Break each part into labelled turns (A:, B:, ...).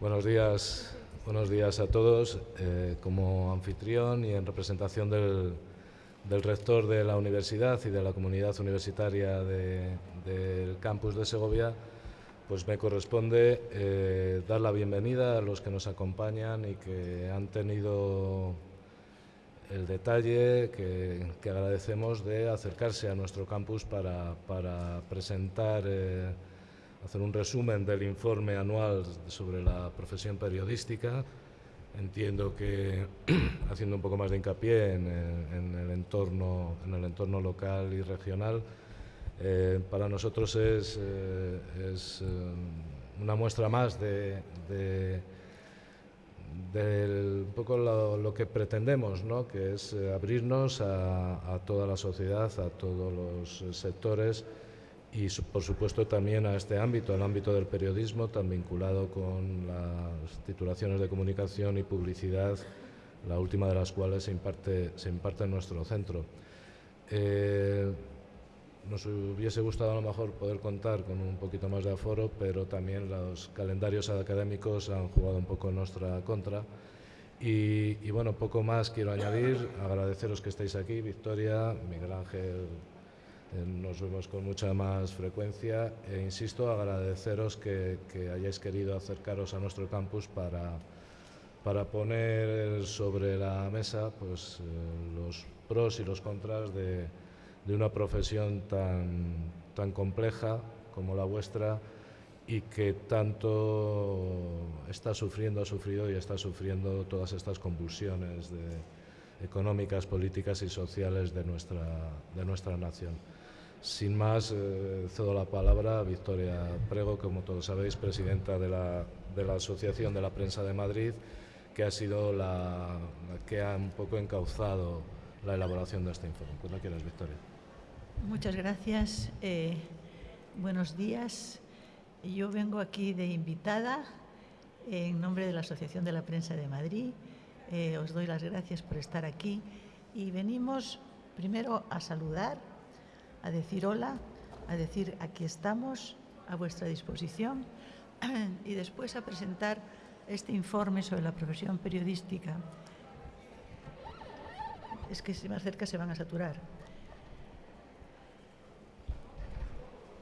A: Buenos días, buenos días a todos. Eh, como anfitrión y en representación del, rector de la universidad y de la comunidad universitaria del campus de Segovia, pues me corresponde eh, dar la bienvenida a los que nos acompañan y que han tenido el detalle que, agradecemos de acercarse a nuestro campus para, presentar, eh, hacer un resumen del informe anual sobre la profesión periodística. Entiendo que haciendo un poco más de hincapié en, el, entorno, en el entorno local y regional, eh, para nosotros es, eh, es una muestra más de un poco lo, que pretendemos, ¿no? que es eh, abrirnos a, toda la sociedad, a todos los eh, sectores y por supuesto también a este ámbito, el ámbito del periodismo, tan vinculado con las titulaciones de comunicación y publicidad, la última de las cuales se imparte, se imparte en nuestro centro. Eh, nos hubiese gustado a lo mejor poder contar con un poquito más de aforo, pero también los calendarios académicos han jugado un poco en nuestra contra. Y, bueno, poco más quiero añadir, agradeceros que estéis aquí, Victoria, Miguel Ángel, nos vemos con mucha más frecuencia e insisto, agradeceros que, hayáis querido acercaros a nuestro campus para, para poner sobre la mesa pues, eh, los pros y los contras de de una profesión tan, tan compleja como la vuestra y que tanto está sufriendo, ha sufrido y está sufriendo todas estas convulsiones económicas, políticas y sociales de nuestra, de nuestra nación. Sin más, eh, cedo la palabra a Victoria Prego, como todos sabéis, presidenta de la, de la Asociación de la Prensa de Madrid, que ha sido la, que ha un poco encauzado la elaboración de este informe. Cuando quieras, Victoria.
B: Muchas gracias. Eh, buenos días. Yo vengo aquí de invitada en nombre de la Asociación de la Prensa de Madrid. Eh, os doy las gracias por estar aquí y venimos primero a saludar, a decir hola, a decir aquí estamos a vuestra disposición y después a presentar este informe sobre la profesión periodística. Es que si más cerca se van a saturar.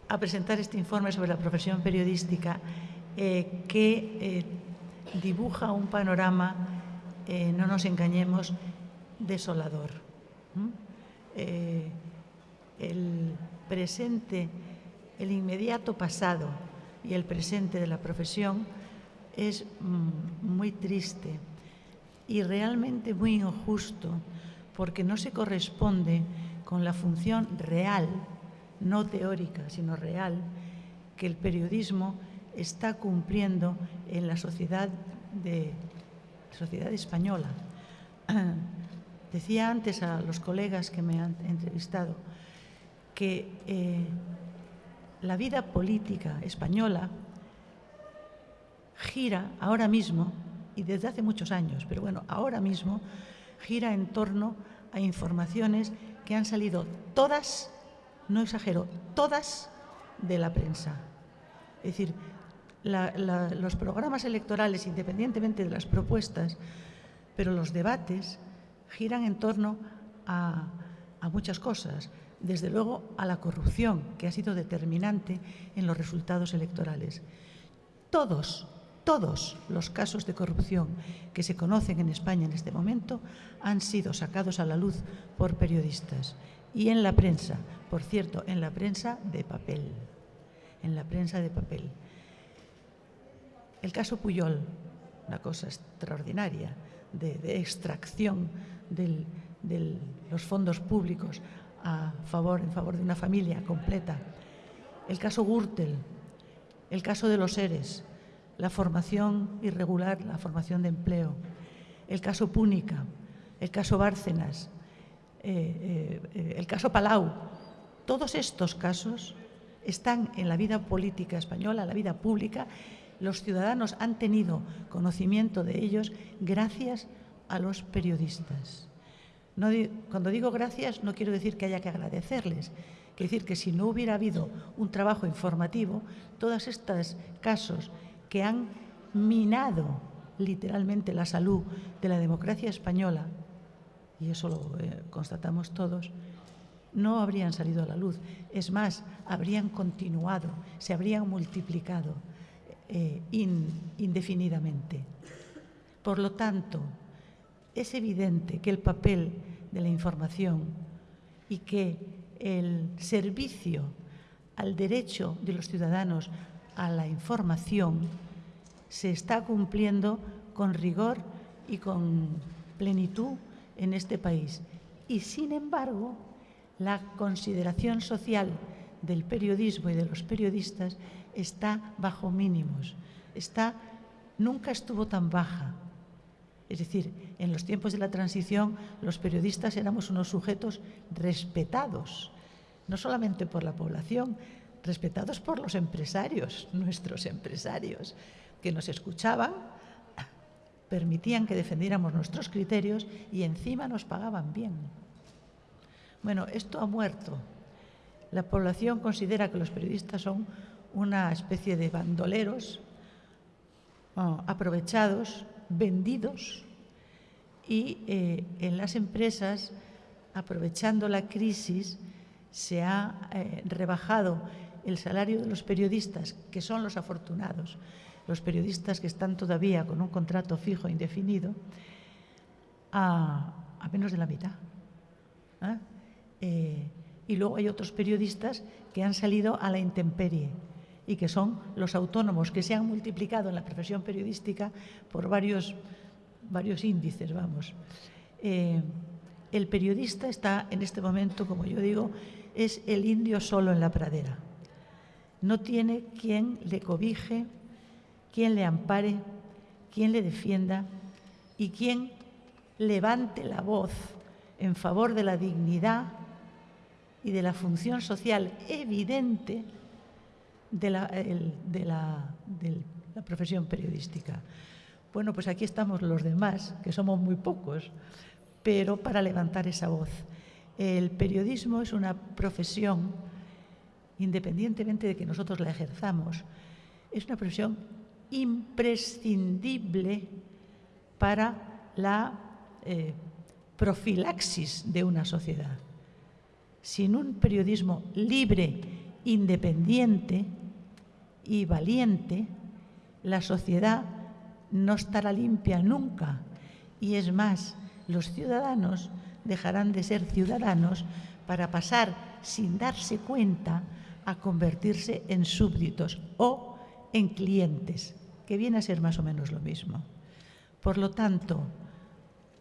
B: a presentar este informe sobre la profesión periodística eh, que eh, dibuja un panorama, eh, no nos engañemos, desolador. El presente, el inmediato pasado y el presente de la profesión es mm, muy triste y realmente muy injusto porque no se corresponde con la función real no teórica, sino real, que el periodismo está cumpliendo en la sociedad, de, sociedad española. Decía antes a los colegas que me han entrevistado que eh, la vida política española gira ahora mismo, y desde hace muchos años, pero bueno, ahora mismo gira en torno a informaciones que han salido todas no exagero, todas de la prensa. Es decir, los programas electorales, independientemente de las propuestas, pero los debates giran en torno a, a muchas cosas, desde luego a la corrupción, que ha sido determinante en los resultados electorales. Todos, todos los casos de corrupción que se conocen en España en este momento han sido sacados a la luz por periodistas y en la prensa, por cierto, en la prensa de papel, en la prensa de papel. El caso Puyol, una cosa extraordinaria de, extracción de los fondos públicos a favor, en favor de una familia completa. El caso Gürtel, el caso de los seres, la formación irregular, la formación de empleo, el caso Púnica, el caso Bárcenas, eh, eh, el caso Palau, todos estos casos están en la vida política española, la vida pública. Los ciudadanos han tenido conocimiento de ellos gracias a los periodistas. Cuando digo gracias no quiero decir que haya que agradecerles, quiero decir que si no hubiera habido un trabajo informativo, todos estos casos que han minado literalmente la salud de la democracia española, y eso lo eh, constatamos todos, no habrían salido a la luz. Es más, habrían continuado, se habrían multiplicado eh, indefinidamente. Por lo tanto, es evidente que el papel de la información y que el servicio al derecho de los ciudadanos a la información se está cumpliendo con rigor y con plenitud en este país. Y sin embargo, la consideración social del periodismo y de los periodistas está bajo mínimos, está, nunca estuvo tan baja. Es decir, en los tiempos de la transición los periodistas éramos unos sujetos respetados, no solamente por la población, respetados por los empresarios, nuestros empresarios, que nos escuchaban, permitían que defendiéramos nuestros criterios y encima nos pagaban bien. Bueno, esto ha muerto. La población considera que los periodistas son una especie de bandoleros aprovechados, vendidos, y eh, en las empresas, aprovechando la crisis, se ha eh, rebajado el salario de los periodistas, que son los afortunados, los periodistas que están todavía con un contrato fijo indefinido, a, menos de la mitad. Eh, y luego hay otros periodistas que han salido a la intemperie y que son los autónomos, que se han multiplicado en la profesión periodística por varios, varios índices, vamos. Eh, el periodista está en este momento, como yo digo, es el indio solo en la pradera. No tiene quien le cobije, quien le ampare, quien le defienda y quien levante la voz en favor de la dignidad y de la función social evidente de la, de la, profesión periodística. Bueno, pues aquí estamos los demás, que somos muy pocos, pero para levantar esa voz. El periodismo es una profesión, independientemente de que nosotros la ejerzamos, es una profesión imprescindible para la eh, profilaxis de una sociedad. Sin un periodismo libre, independiente y valiente, la sociedad no estará limpia nunca. Y es más, los ciudadanos dejarán de ser ciudadanos para pasar, sin darse cuenta, a convertirse en súbditos o en clientes, que viene a ser más o menos lo mismo. Por lo tanto,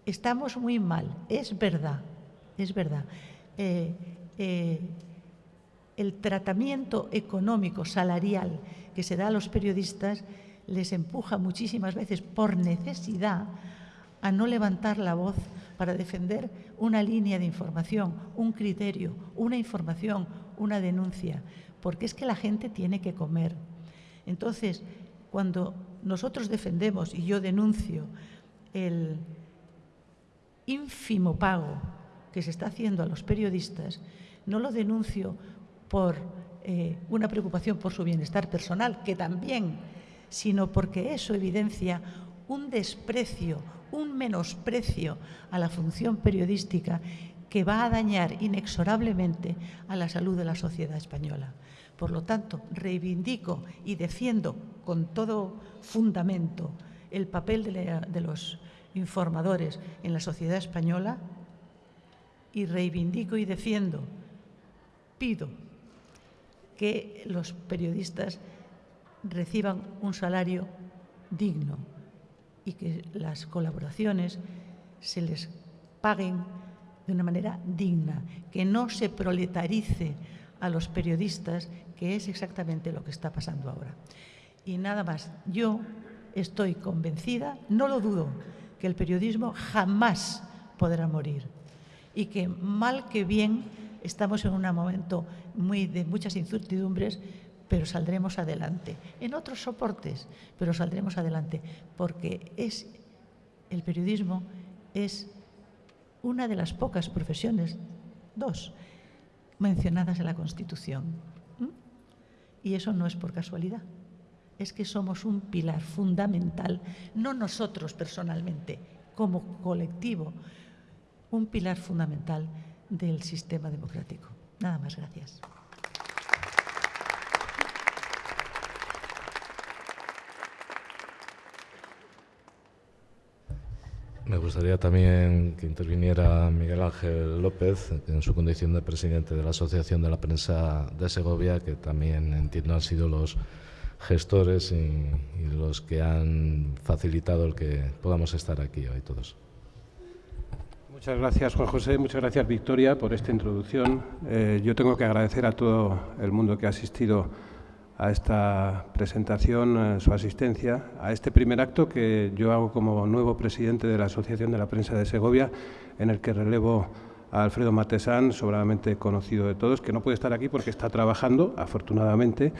B: estamos muy mal, es verdad, es verdad. Eh, eh, el tratamiento económico, salarial que se da a los periodistas les empuja muchísimas veces por necesidad a no levantar la voz para defender una línea de información, un criterio, una información, una denuncia, porque es que la gente tiene que comer. Entonces, cuando nosotros defendemos y yo denuncio el ínfimo pago que se está haciendo a los periodistas, no lo denuncio por eh, una preocupación por su bienestar personal, que también, sino porque eso evidencia un desprecio, un menosprecio a la función periodística que va a dañar inexorablemente a la salud de la sociedad española. Por lo tanto, reivindico y defiendo con todo fundamento el papel de los informadores en la sociedad española y reivindico y defiendo pido que los periodistas reciban un salario digno y que las colaboraciones se les paguen de una manera digna, que no se proletarice a los periodistas, que es exactamente lo que está pasando ahora. Y nada más, yo estoy convencida, no lo dudo, que el periodismo jamás podrá morir y que mal que bien estamos en un momento muy, de muchas incertidumbres, pero saldremos adelante. En otros soportes, pero saldremos adelante, porque es el periodismo es una de las pocas profesiones, dos, mencionadas en la Constitución. Y eso no es por casualidad. es que somos un pilar fundamental, no nosotros personalmente, como colectivo, un pilar fundamental del sistema democrático. Nada más, gracias.
A: Me gustaría también que interviniera Miguel Ángel López, en su condición de presidente de la Asociación de la Prensa de Segovia, que también entiendo han sido los gestores y, los que han facilitado el que podamos estar aquí hoy todos.
C: Muchas gracias, Juan José. Muchas gracias, Victoria, por esta introducción. Eh, yo tengo que agradecer a todo el mundo que ha asistido a esta presentación, a su asistencia, a este primer acto que yo hago como nuevo presidente de la Asociación de la Prensa de Segovia, en el que relevo a Alfredo Matesán, sobradamente conocido de todos, que no puede estar aquí porque está trabajando, afortunadamente,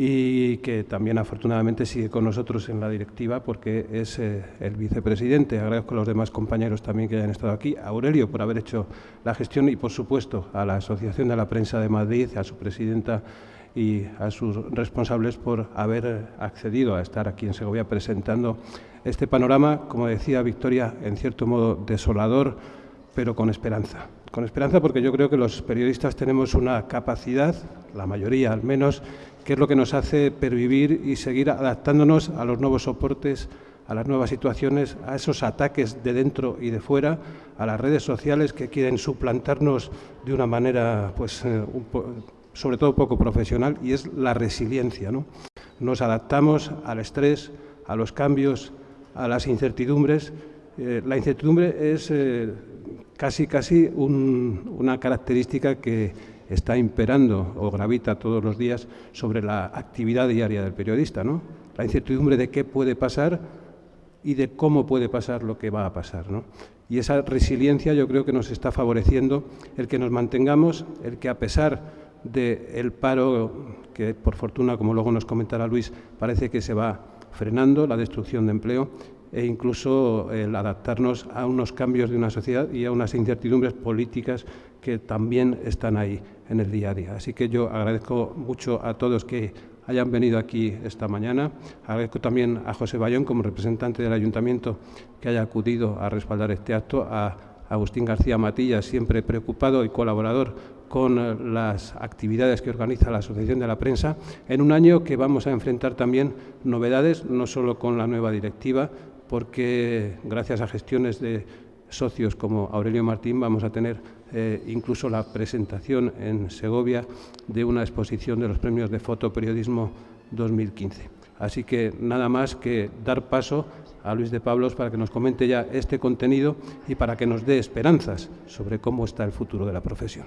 C: y que también afortunadamente sigue con nosotros en la directiva porque es eh, el vicepresidente. Agradezco a los demás compañeros también que hayan estado aquí, a Aurelio por haber hecho la gestión y, por supuesto, a la Asociación de la Prensa de Madrid, a su presidenta y a sus responsables por haber accedido a estar aquí en Segovia presentando este panorama, como decía Victoria, en cierto modo desolador, pero con esperanza. Con esperanza porque yo creo que los periodistas tenemos una capacidad, la mayoría al menos, que es lo que nos hace pervivir y seguir adaptándonos a los nuevos soportes, a las nuevas situaciones, a esos ataques de dentro y de fuera, a las redes sociales que quieren suplantarnos de una manera pues, eh, un sobre todo poco profesional, y es la resiliencia. ¿no? Nos adaptamos al estrés, a los cambios, a las incertidumbres. Eh, la incertidumbre es eh, casi, casi una característica que está imperando o gravita todos los días sobre la actividad diaria del periodista. ¿no? La incertidumbre de qué puede pasar y de cómo puede pasar lo que va a pasar. ¿no? Y esa resiliencia yo creo que nos está favoreciendo el que nos mantengamos, el que a pesar del paro, que por fortuna, como luego nos comentará Luis, parece que se va frenando, la destrucción de empleo e incluso el adaptarnos a unos cambios de una sociedad y a unas incertidumbres políticas que también están ahí en el día a día. Así que yo agradezco mucho a todos que hayan venido aquí esta mañana. Agradezco también a José Bayón, como representante del Ayuntamiento, que haya acudido a respaldar este acto, a Agustín García Matilla, siempre preocupado y colaborador con eh, las actividades que organiza la Asociación de la Prensa, en un año que vamos a enfrentar también novedades, no solo con la nueva directiva, porque gracias a gestiones de socios como Aurelio Martín vamos a tener eh, incluso la presentación en Segovia de una exposición de los premios de fotoperiodismo 2015. Así que nada más que dar paso a Luis de Pablos para que nos comente ya este contenido y para que nos dé esperanzas sobre cómo está el futuro de la profesión.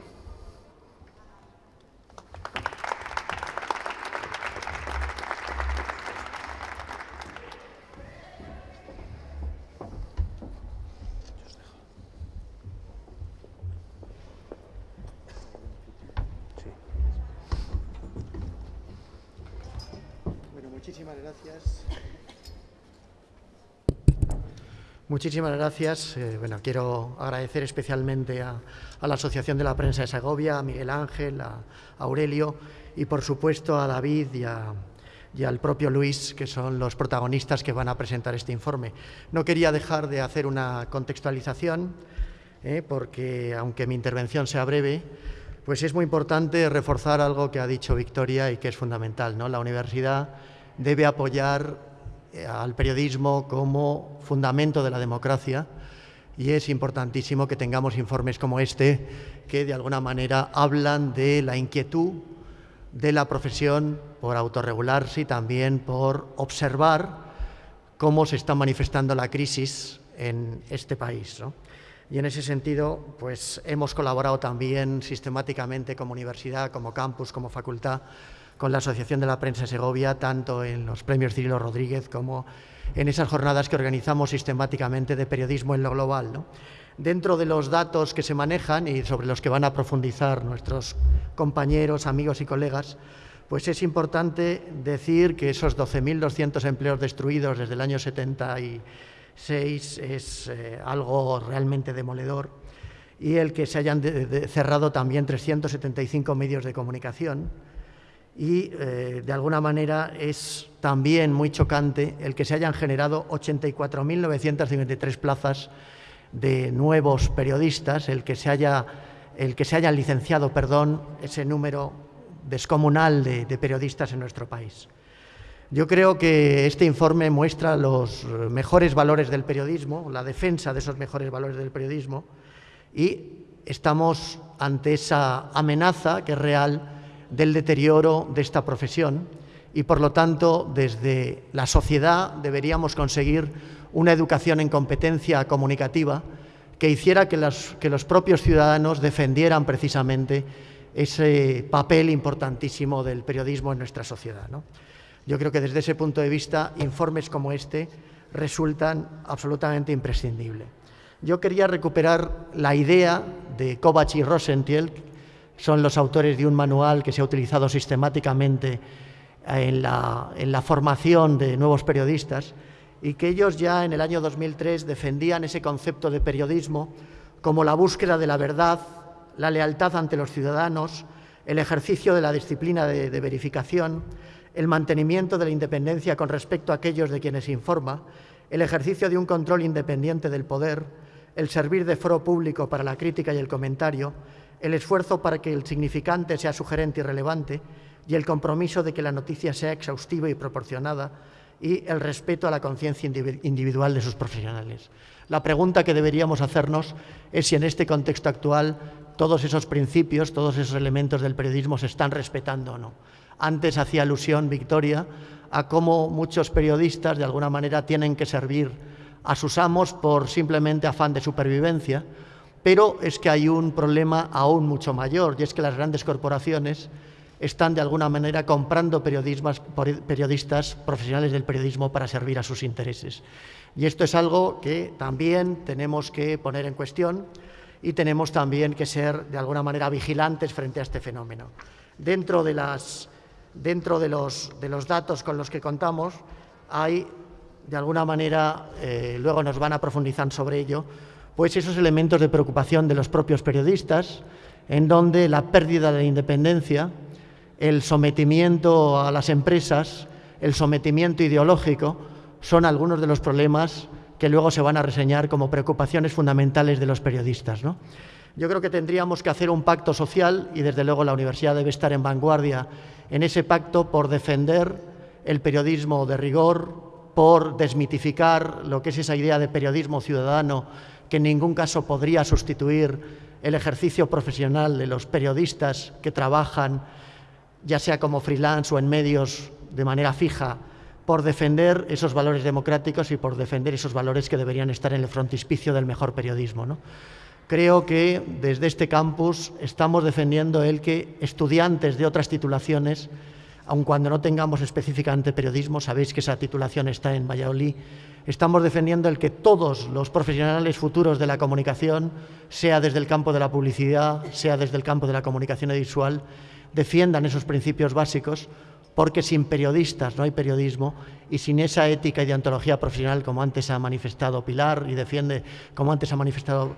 D: Muchísimas gracias. Eh, bueno, quiero agradecer especialmente a, la Asociación de la Prensa de Segovia, a Miguel Ángel, a, Aurelio y, por supuesto, a David y, al propio Luis, que son los protagonistas que van a presentar este informe. No quería dejar de hacer una contextualización, eh, porque, aunque mi intervención sea breve, pues es muy importante reforzar algo que ha dicho Victoria y que es fundamental. ¿no? La universidad debe apoyar al periodismo como fundamento de la democracia y es importantísimo que tengamos informes como este que de alguna manera hablan de la inquietud de la profesión por autorregularse y también por observar cómo se está manifestando la crisis en este país. Y en ese sentido, pues hemos colaborado también sistemáticamente como universidad, como campus, como facultad, con la Asociación de la Prensa Segovia, tanto en los premios Cirilo Rodríguez como en esas jornadas que organizamos sistemáticamente de periodismo en lo global. Dentro de los datos que se manejan y sobre los que van a profundizar nuestros compañeros, amigos y colegas, pues es importante decir que esos 12.200 empleos destruidos desde el año 76 es eh, algo realmente demoledor y el que se hayan cerrado también 375 medios de comunicación y eh, de alguna manera es también muy chocante el que se hayan generado 84.953 plazas de nuevos periodistas, el que se haya el que se hayan licenciado, perdón, ese número descomunal de, de periodistas en nuestro país. Yo creo que este informe muestra los mejores valores del periodismo, la defensa de esos mejores valores del periodismo y estamos ante esa amenaza que es real del deterioro de esta profesión y por lo tanto desde la sociedad deberíamos conseguir una educación en competencia comunicativa que hiciera que, los propios ciudadanos defendieran precisamente ese papel importantísimo del periodismo en nuestra sociedad. Yo creo que desde ese punto de vista informes como este resultan absolutamente imprescindibles. Yo quería recuperar la idea de Kovacs y Rosentiel, son los autores de un manual que se ha utilizado sistemáticamente en la, formación de nuevos periodistas y que ellos ya en el año 2003 defendían ese concepto de periodismo como la búsqueda de la verdad, la lealtad ante los ciudadanos, el ejercicio de la disciplina de verificación, el mantenimiento de la independencia con respecto a aquellos de quienes informa, el ejercicio de un control independiente del poder, el servir de foro público para la crítica y el comentario, el esfuerzo para que el significante sea sugerente y relevante y el compromiso de que la noticia sea exhaustiva y proporcionada y el respeto a la conciencia individual de sus profesionales. La pregunta que deberíamos hacernos es si en este contexto actual todos esos principios, todos esos elementos del periodismo se están respetando o no. Antes hacía alusión, Victoria, a cómo muchos periodistas de alguna manera tienen que servir a sus amos por simplemente afán de supervivencia, pero es que hay un problema aún mucho mayor y es que las grandes corporaciones están de alguna manera comprando periodistas profesionales del periodismo para servir a sus intereses. Y esto es algo que también tenemos que poner en cuestión y tenemos también que ser de alguna manera vigilantes frente a este fenómeno. Dentro de, las, dentro de, los, de los datos con los que contamos hay de alguna manera, eh, luego nos van a profundizar sobre ello, pues esos elementos de preocupación de los propios periodistas, en donde la pérdida de la independencia, el sometimiento a las empresas, el sometimiento ideológico, son algunos de los problemas que luego se van a reseñar como preocupaciones fundamentales de los periodistas. ¿no? Yo creo que tendríamos que hacer un pacto social y desde luego la universidad debe estar en vanguardia en ese pacto por defender el periodismo de rigor, por desmitificar lo que es esa idea de periodismo ciudadano que en ningún caso podría sustituir el ejercicio profesional de los periodistas que trabajan, ya sea como freelance o en medios de manera fija, por defender esos valores democráticos y por defender esos valores que deberían estar en el frontispicio del mejor periodismo. ¿no? Creo que desde este campus estamos defendiendo el que estudiantes de otras titulaciones aun cuando no tengamos específicamente periodismo, sabéis que esa titulación está en Valladolid, estamos defendiendo el que todos los profesionales futuros de la comunicación, sea desde el campo de la publicidad, sea desde el campo de la comunicación visual, defiendan esos principios básicos, porque sin periodistas no hay periodismo y sin esa ética y deontología profesional, como antes ha manifestado Pilar y defiende, como antes ha manifestado,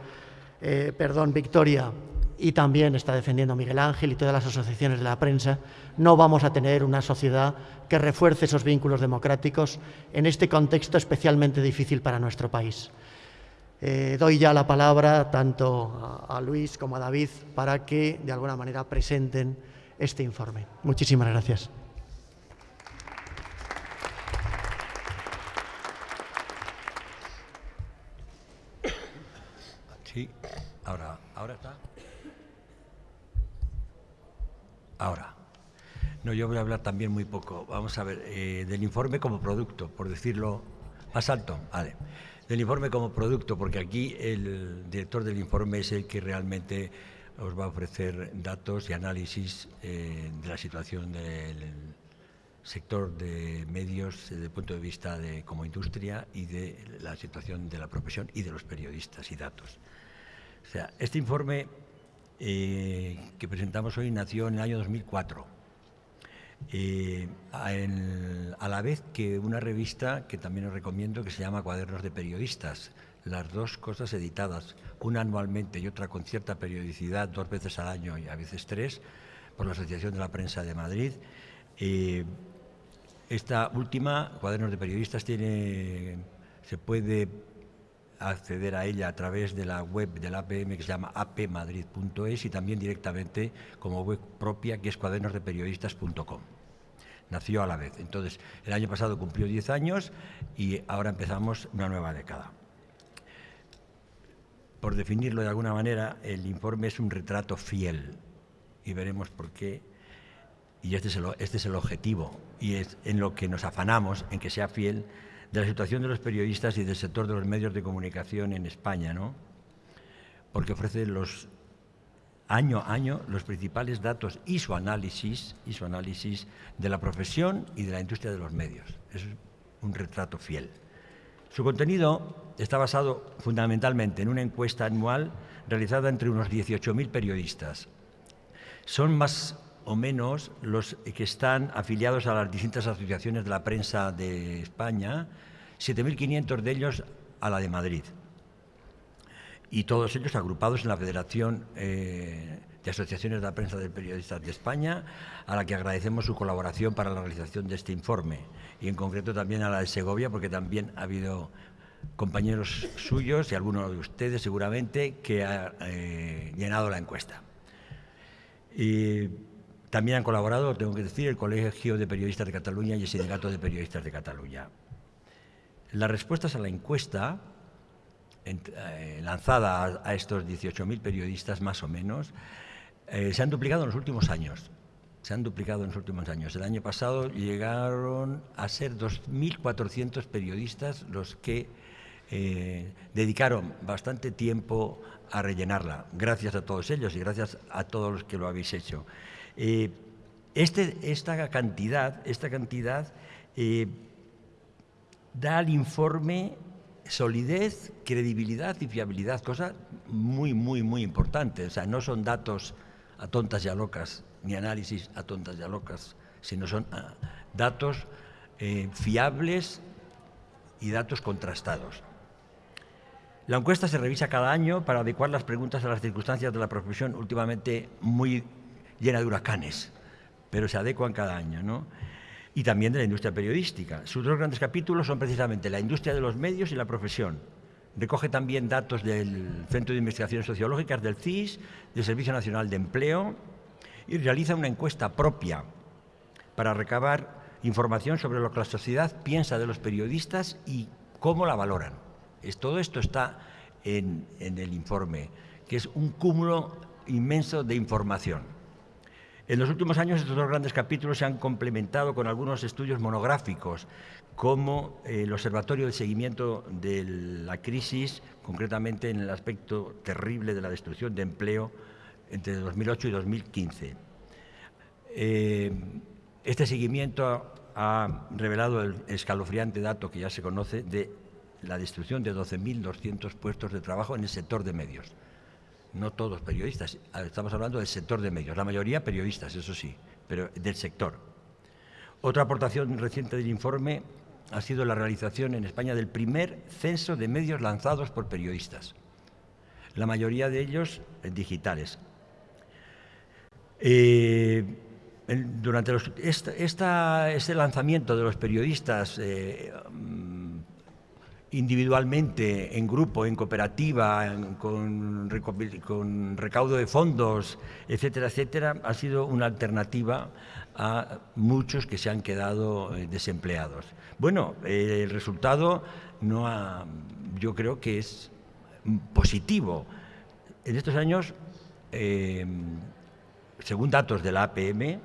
D: eh, perdón, Victoria, y también está defendiendo Miguel Ángel y todas las asociaciones de la prensa, no vamos a tener una sociedad que refuerce esos vínculos democráticos en este contexto especialmente difícil para nuestro país. Eh, doy ya la palabra tanto a, a Luis como a David para que de alguna manera presenten este informe. Muchísimas gracias.
E: Ahora, ahora está. Ahora. No, yo voy a hablar también muy poco. Vamos a ver, eh, del informe como producto, por decirlo más alto, vale. Del informe como producto, porque aquí el director del informe es el que realmente os va a ofrecer datos y análisis eh, de la situación del sector de medios desde el punto de vista de como industria y de la situación de la profesión y de los periodistas y datos. O sea, este informe eh, que presentamos hoy nació en el año 2004, eh, a, la vez que una revista que también os recomiendo que se llama Cuadernos de Periodistas, las dos cosas editadas, una anualmente y otra con cierta periodicidad, dos veces al año y a veces tres, por la Asociación de la Prensa de Madrid, Eh, esta última, Cuadernos de Periodistas, tiene, se puede acceder a ella a través de la web del APM que se llama apmadrid.es y también directamente como web propia que es cuadernosdeperiodistas.com. Nació a la vez. Entonces, el año pasado cumplió 10 años y ahora empezamos una nueva década. Por definirlo de alguna manera, el informe es un retrato fiel y veremos por qué. Y este es el, este es el objetivo y es en lo que nos afanamos, en que sea fiel de la situación de los periodistas y del sector de los medios de comunicación en España, ¿no? Porque ofrece los año a año los principales datos y su análisis y su análisis de la profesión y de la industria de los medios. Es un retrato fiel. Su contenido está basado fundamentalmente en una encuesta anual realizada entre unos 18.000 periodistas. Son más o menos los que están afiliados a las distintas asociaciones de la prensa de España, 7.500 de ellos a la de Madrid. Y todos ellos agrupados en la Federación eh, de Asociaciones de la Prensa de Periodistas de España, a la que agradecemos su colaboración para la realización de este informe. Y en concreto también a la de Segovia, porque también ha habido compañeros suyos y algunos de ustedes seguramente que ha eh, llenado la encuesta. Y también han colaborado, tengo que decir, el Colegio de Periodistas de Cataluña y el Sindicato de Periodistas de Cataluña. Las respuestas a la encuesta, eh, lanzada a, estos 18.000 periodistas más o menos, eh, se han duplicado en los últimos años. Se han duplicado en los últimos años. El año pasado llegaron a ser 2.400 periodistas los que eh, dedicaron bastante tiempo a rellenarla. Gracias a todos ellos y gracias a todos los que lo habéis hecho. Eh, este, esta cantidad, esta cantidad eh, da al informe solidez, credibilidad y fiabilidad, cosa muy, muy, muy importante. O sea, no son datos a tontas y a locas, ni análisis a tontas y a locas, sino son ah, datos eh, fiables y datos contrastados. La encuesta se revisa cada año para adecuar las preguntas a las circunstancias de la profesión últimamente muy llena de huracanes, pero se adecuan cada año, ¿no? Y también de la industria periodística. Sus dos grandes capítulos son precisamente la industria de los medios y la profesión. Recoge también datos del Centro de Investigaciones Sociológicas, del CIS, del Servicio Nacional de Empleo, y realiza una encuesta propia para recabar información sobre lo que la sociedad piensa de los periodistas y cómo la valoran. todo esto está en el informe, que es un cúmulo inmenso de información. En los últimos años estos dos grandes capítulos se han complementado con algunos estudios monográficos, como el Observatorio de Seguimiento de la Crisis, concretamente en el aspecto terrible de la destrucción de empleo entre 2008 y 2015. Eh, este seguimiento ha revelado el escalofriante dato que ya se conoce de la destrucción de 12.200 puestos de trabajo en el sector de medios no todos periodistas, estamos hablando del sector de medios, la mayoría periodistas, eso sí, pero del sector. Otra aportación reciente del informe ha sido la realización en España del primer censo de medios lanzados por periodistas, la mayoría de ellos digitales. Eh, durante este lanzamiento de los periodistas eh, individualmente, en grupo, en cooperativa, con, recaudo de fondos, etcétera, etcétera, ha sido una alternativa a muchos que se han quedado eh, desempleados. Bueno, eh, el resultado no yo creo que es positivo. En estos años, eh, según datos de la APM,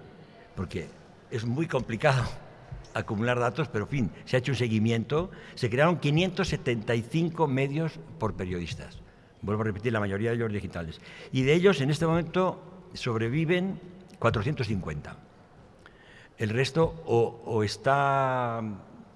E: porque es muy complicado acumular datos, pero en fin, se ha hecho un seguimiento. Se crearon 575 medios por periodistas. Vuelvo a repetir, la mayoría de ellos digitales. Y de ellos, en este momento, sobreviven 450. El resto o, está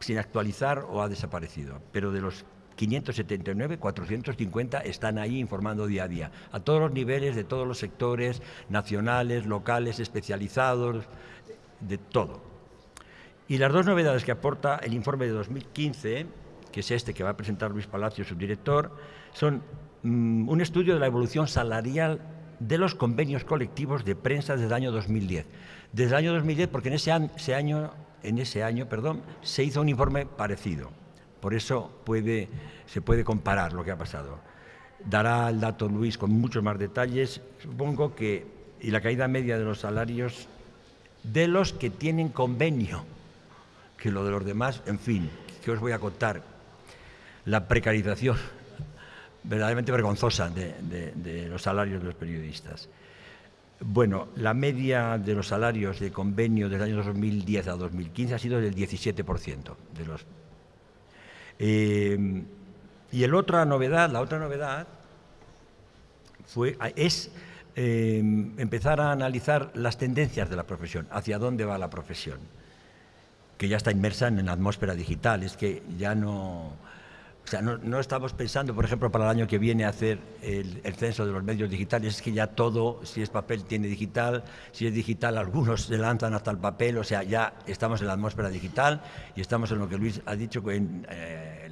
E: sin actualizar o ha desaparecido. Pero de los 579, 450 están ahí informando día a día, a todos los niveles, de todos los sectores, nacionales, locales, especializados, de todo. Y las dos novedades que aporta el informe de 2015, que es este que va a presentar Luis Palacio, su director, son mm, un estudio de la evolución salarial de los convenios colectivos de prensa desde el año 2010. Desde el año 2010, porque en ese, año, en ese año perdón, se hizo un informe parecido. Por eso se puede comparar lo que ha pasado. Dará el dato Luis con muchos más detalles. Supongo que y la caída media de los salarios de los que tienen convenio, que lo de los demás, en fin, que os voy a contar. La precarización verdaderamente vergonzosa de, los salarios de los periodistas. Bueno, la media de los salarios de convenio del año 2010 a 2015 ha sido del 17% de los. Eh, y el otra novedad, la otra novedad fue, es eh, empezar a analizar las tendencias de la profesión, hacia dónde va la profesión, que ya está inmersa en la atmósfera digital, es que ya no o sea, no, estamos pensando, por ejemplo, para el año que viene hacer el, censo de los medios digitales, es que ya todo, si es papel, tiene digital, si es digital, algunos se lanzan hasta el papel, o sea, ya estamos en la atmósfera digital y estamos en lo que Luis ha dicho, en, eh,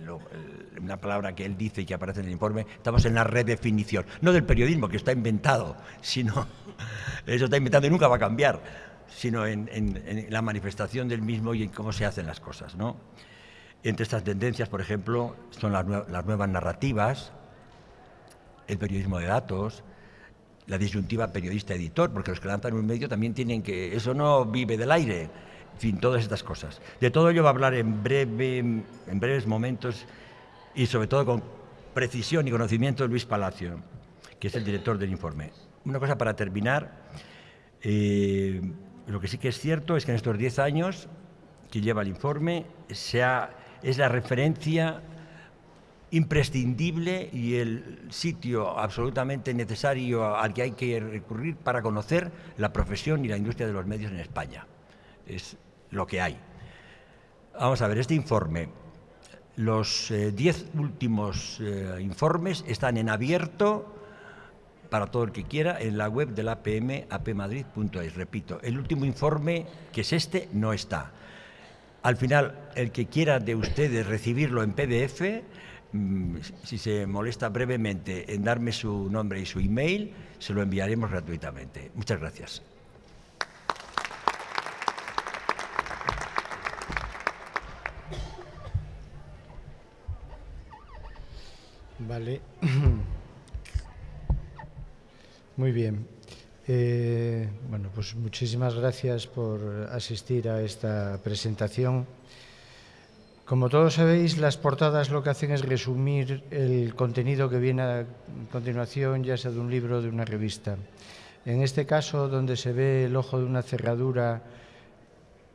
E: una palabra que él dice y que aparece en el informe, estamos en la redefinición, no del periodismo, que está inventado, sino, eso está inventado y nunca va a cambiar, sino en, en la manifestación del mismo y en cómo se hacen las cosas, ¿no? Entre estas tendencias, por ejemplo, son las, nuevas narrativas, el periodismo de datos, la disyuntiva periodista-editor, porque los que lanzan un medio también tienen que... Eso no vive del aire. En fin, todas estas cosas. De todo ello va a hablar en, breve, en breves momentos y sobre todo con precisión y conocimiento Luis Palacio, que es el director del informe. Una cosa para terminar. Eh, lo que sí que es cierto es que en estos 10 años que lleva el informe se ha es la referencia imprescindible y el sitio absolutamente necesario al que hay que recurrir para conocer la profesión y la industria de los medios en España. Es lo que hay. Vamos a ver, este informe, los eh, diez últimos eh, informes están en abierto para todo el que quiera en la web de la APM, apmadrid.es. Repito, el último informe, que es este, no está. Al final, el que quiera de ustedes recibirlo en PDF, mm, si se molesta brevemente en darme su nombre y su email, se lo enviaremos gratuitamente. Muchas gracias.
F: Vale. Muy bien. Eh, bueno, pues muchísimas gracias por asistir a esta presentación. Como todos sabéis, las portadas lo que hacen es resumir el contenido que viene a continuación, ya sea de un libro o de una revista. En este caso, donde se ve el ojo de una cerradura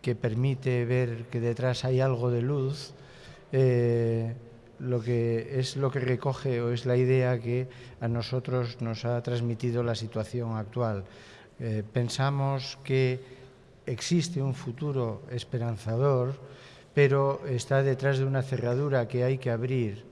F: que permite ver que detrás hay algo de luz, eh, lo que es lo que recoge o es la idea que a nosotros nos ha transmitido la situación actual. Eh, pensamos que existe un futuro esperanzador, pero está detrás de una cerradura que hay que abrir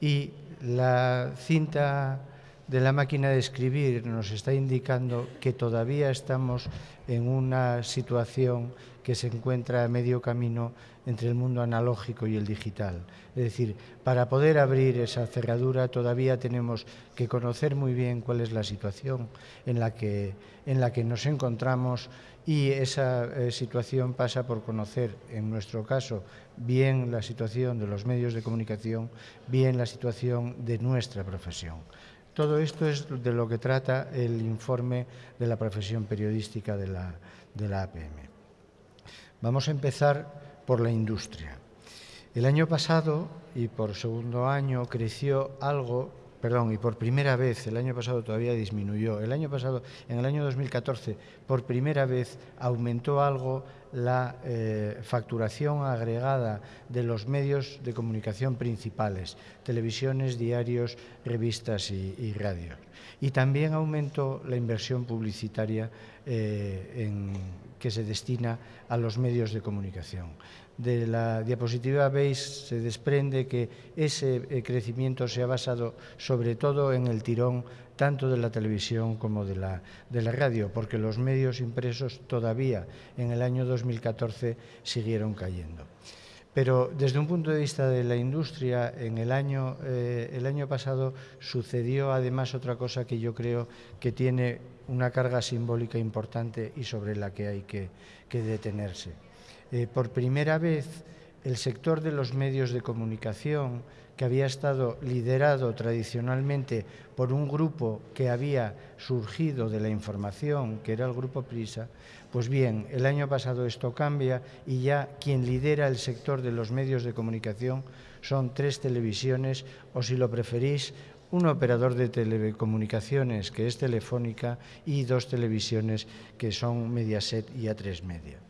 F: y la cinta de la máquina de escribir nos está indicando que todavía estamos en una situación que se encuentra a medio camino entre el mundo analógico y el digital. Es decir, para poder abrir esa cerradura todavía tenemos que conocer muy bien cuál es la situación en la que, nos encontramos y esa eh, situación pasa por conocer, en nuestro caso, bien la situación de los medios de comunicación, bien la situación de nuestra profesión. Todo esto es de lo que trata el informe de la profesión periodística de la, de la APM. Vamos a empezar por la industria. El año pasado, y por segundo año, creció algo, perdón, y por primera vez, el año pasado todavía disminuyó, el año pasado, en el año 2014, por primera vez aumentó algo la eh, facturación agregada de los medios de comunicación principales, televisiones, diarios, revistas y, radios. Y también aumentó la inversión publicitaria eh, que se destina a los medios de comunicación. De la diapositiva veis, se desprende que ese eh, crecimiento se ha basado sobre todo en el tirón tanto de la televisión como de la, de la radio, porque los medios impresos todavía en el año 2014 siguieron cayendo. Pero desde un punto de vista de la industria, en el año, eh, el año pasado sucedió además otra cosa que yo creo que tiene una carga simbólica importante y sobre la que hay que, detenerse. Eh, por primera vez, el sector de los medios de comunicación, que había estado liderado tradicionalmente por un grupo que había surgido de la información, que era el Grupo Prisa, pues bien, el año pasado esto cambia y ya quien lidera el sector de los medios de comunicación son tres televisiones o, si lo preferís, un operador de telecomunicaciones que es Telefónica y dos televisiones que son Mediaset y A3 Media.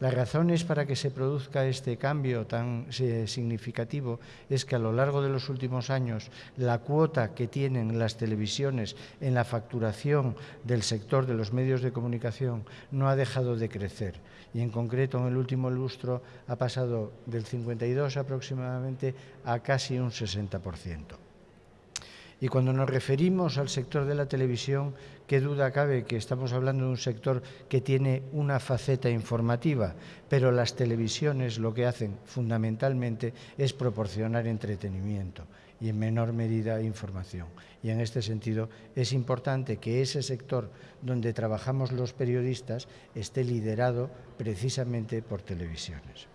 F: Las razones para que se produzca este cambio tan eh, significativo es que a lo largo de los últimos años la cuota que tienen las televisiones en la facturación del sector de los medios de comunicación no ha dejado de crecer y en concreto en el último lustro ha pasado del 52 aproximadamente a casi un 60%. Y cuando nos referimos al sector de la televisión, qué duda cabe que estamos hablando de un sector que tiene una faceta informativa, pero las televisiones lo que hacen fundamentalmente es proporcionar entretenimiento y en menor medida información. Y en este sentido es importante que ese sector donde trabajamos los periodistas esté liderado precisamente por televisiones.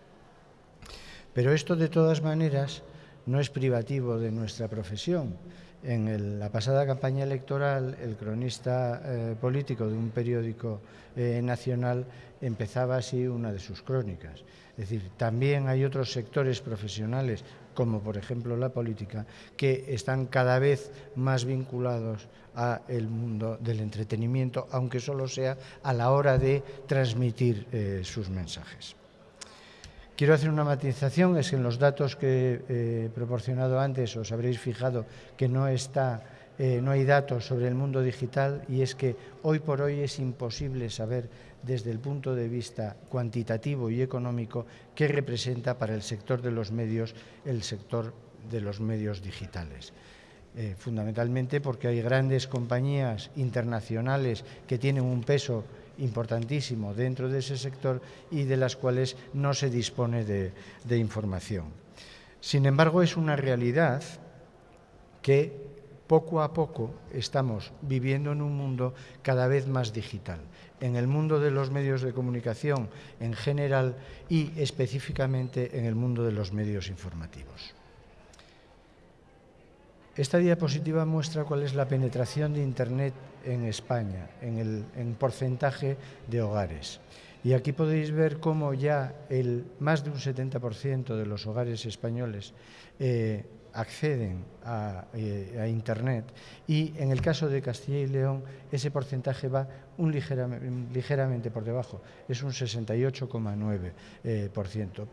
F: Pero esto de todas maneras no es privativo de nuestra profesión. En la pasada campaña electoral, el cronista eh, político de un periódico eh, nacional empezaba así una de sus crónicas. Es decir, también hay otros sectores profesionales, como por ejemplo la política, que están cada vez más vinculados al mundo del entretenimiento, aunque solo sea a la hora de transmitir eh, sus mensajes. Quiero hacer una matización, es que en los datos que he proporcionado antes os habréis fijado que no, está, eh, no hay datos sobre el mundo digital y es que hoy por hoy es imposible saber desde el punto de vista cuantitativo y económico qué representa para el sector de los medios el sector de los medios digitales. Eh, fundamentalmente porque hay grandes compañías internacionales que tienen un peso importantísimo dentro de ese sector y de las cuales no se dispone de, información. Sin embargo, es una realidad que poco a poco estamos viviendo en un mundo cada vez más digital. En el mundo de los medios de comunicación en general y específicamente en el mundo de los medios informativos. Esta diapositiva muestra cuál es la penetración de Internet en España, en el porcentaje de hogares. Y aquí podéis ver cómo ya el, más de un 70% de los hogares españoles eh, acceden eh, a, Internet y en el caso de Castilla y León ese porcentaje va un ligeramente por debajo, es un 68,9%. Eh,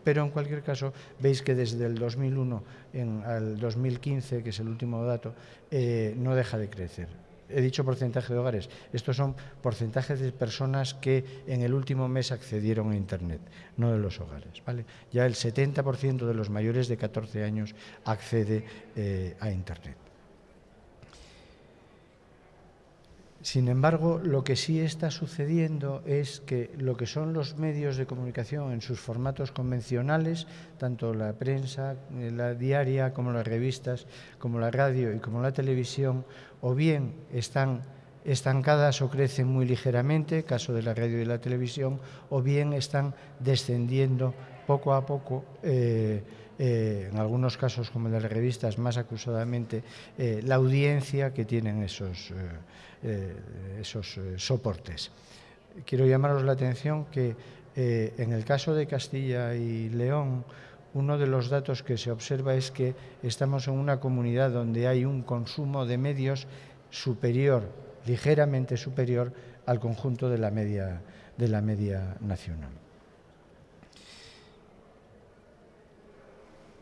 F: Pero en cualquier caso veis que desde el 2001 en, al 2015, que es el último dato, no deja de crecer he dicho porcentaje de hogares, estos son porcentajes de personas que en el último mes accedieron a Internet, no de los hogares. ¿vale? Ya el 70% de los mayores de 14 años accede eh, a Internet. Sin embargo, lo que sí está sucediendo es que lo que son los medios de comunicación en sus formatos convencionales, tanto la prensa, eh, la diaria, como las revistas, como la radio y como la televisión, o bien están estancadas o crecen muy ligeramente, caso de la radio y la televisión, o bien están descendiendo poco a poco. Eh, eh, en algunos casos, como en las revistas, más acusadamente, la audiencia que tienen esos, eh, esos eh, soportes. Quiero llamaros la atención que eh, en el caso de Castilla y León, uno de los datos que se observa es que estamos en una comunidad donde hay un consumo de medios superior, ligeramente superior al conjunto de la media, de la media nacional.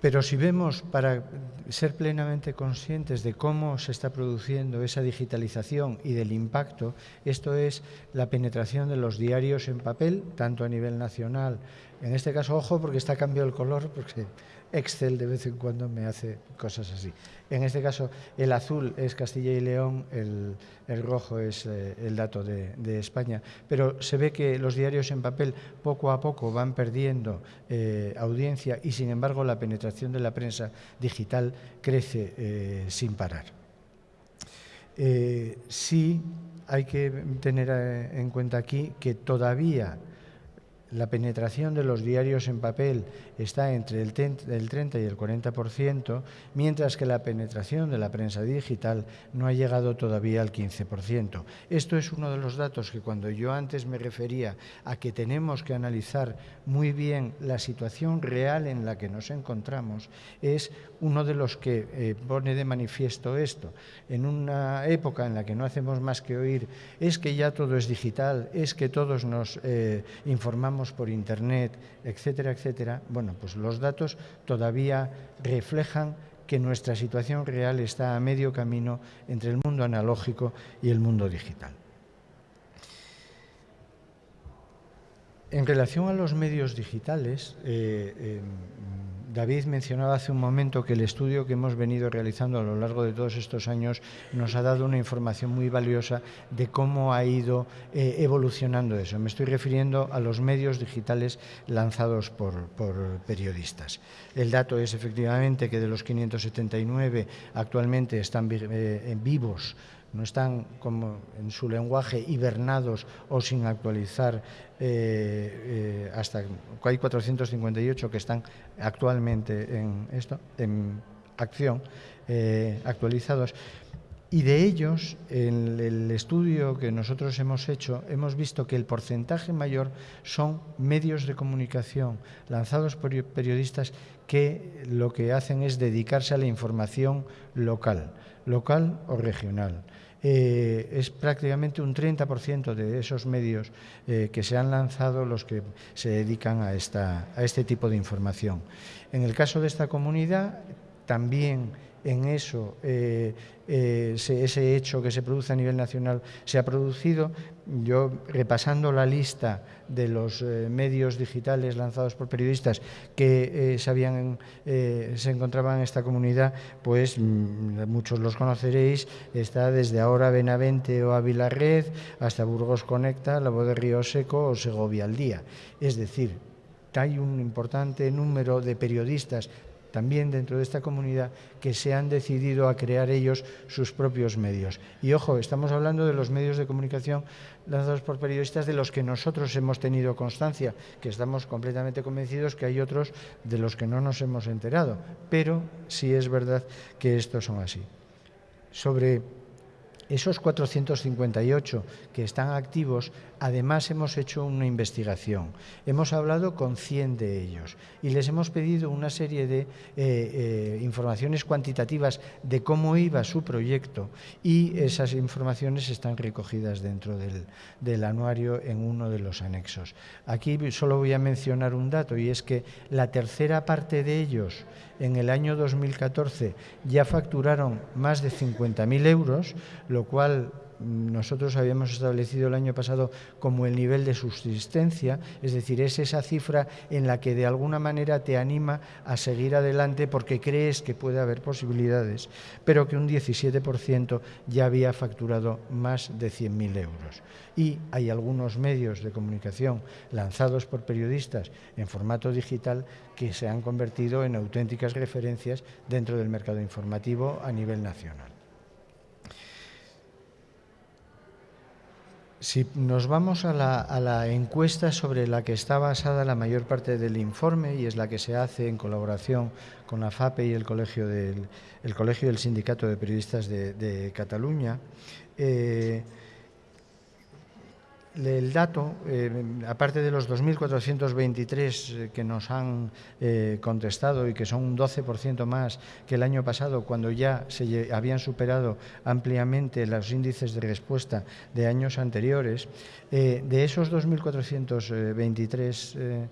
F: Pero si vemos, para ser plenamente conscientes de cómo se está produciendo esa digitalización y del impacto, esto es la penetración de los diarios en papel, tanto a nivel nacional, en este caso, ojo, porque está cambiado el color, porque Excel de vez en cuando me hace cosas así. En este caso, el azul es Castilla y León, el, rojo es eh, el dato de, España. Pero se ve que los diarios en papel poco a poco van perdiendo eh, audiencia y, sin embargo, la penetración de la prensa digital crece eh, sin parar. sí hay que tener en cuenta aquí que todavía la penetración de los diarios en papel está entre el 30 y el 40%, mientras que la penetración de la prensa digital no ha llegado todavía al 15%. Esto es uno de los datos que cuando yo antes me refería a que tenemos que analizar muy bien la situación real en la que nos encontramos, es uno de los que eh, pone de manifiesto esto. En una época en la que no hacemos más que oír, es que ya todo es digital, es que todos nos eh, informamos por Internet, etcétera, etcétera, bueno, pues los datos todavía reflejan que nuestra situación real está a medio camino entre el mundo analógico y el mundo digital. En relación a los medios digitales, eh, David mencionaba hace un momento que el estudio que hemos venido realizando a lo largo de todos estos años nos ha dado una información muy valiosa de cómo ha ido eh, evolucionando eso. Me estoy refiriendo a los medios digitales lanzados por, periodistas. El dato es efectivamente que de los 579 actualmente están eh, vivos no están como en su lenguaje hibernados o sin actualizar eh, eh, hasta hay 458 que están actualmente en esto en acción eh, actualizados y de ellos, en el estudio que nosotros hemos hecho, hemos visto que el porcentaje mayor son medios de comunicación lanzados por periodistas que lo que hacen es dedicarse a la información local, local o regional. Eh, es prácticamente un 30% de esos medios eh, que se han lanzado los que se dedican a, esta, a este tipo de información. En el caso de esta comunidad, también en eso, eh, eh, ese hecho que se produce a nivel nacional se ha producido. Yo, repasando la lista de los eh, medios digitales lanzados por periodistas que se, se encontraban en esta comunidad, pues mm, muchos los conoceréis, está desde ahora Benavente o Ávila Red hasta Burgos Conecta, La Voz de Río Seco o Segovia al Día. Es decir, hay un importante número de periodistas también dentro de esta comunidad que se han decidido a crear ellos sus propios medios. Y ojo, estamos hablando de los medios de comunicación lanzados por periodistas de los que nosotros hemos tenido constancia, que estamos completamente convencidos que hay otros de los que no nos hemos enterado, pero sí es verdad que estos son así. Sobre esos 458 que están activos, además hemos hecho una investigación. Hemos hablado con 100 de ellos y les hemos pedido una serie de eh, eh, informaciones cuantitativas de cómo iba su proyecto y esas informaciones están recogidas dentro del, del anuario en uno de los anexos. Aquí solo voy a mencionar un dato y es que la tercera parte de ellos en el año 2014 ya facturaron más de 50.000 euros, lo cual nosotros habíamos establecido el año pasado como el nivel de subsistencia, es decir, es esa cifra en la que de alguna manera te anima a seguir adelante porque crees que puede haber posibilidades, pero que un 17% ya había facturado más de 100.000 euros. Y hay algunos medios de comunicación lanzados por periodistas en formato digital que se han convertido en auténticas referencias dentro del mercado informativo a nivel nacional. Si nos vamos a la, encuesta sobre la que está basada la mayor parte del informe y es la que se hace en colaboración con la FAPE y el Colegio del, Colegio del Sindicato de Periodistas de, Cataluña, eh, el dato, eh, aparte de los 2.423 eh, que nos han eh, contestado y que son un 12% más que el año pasado, cuando ya se habían superado ampliamente los índices de respuesta de años anteriores, de esos 2.423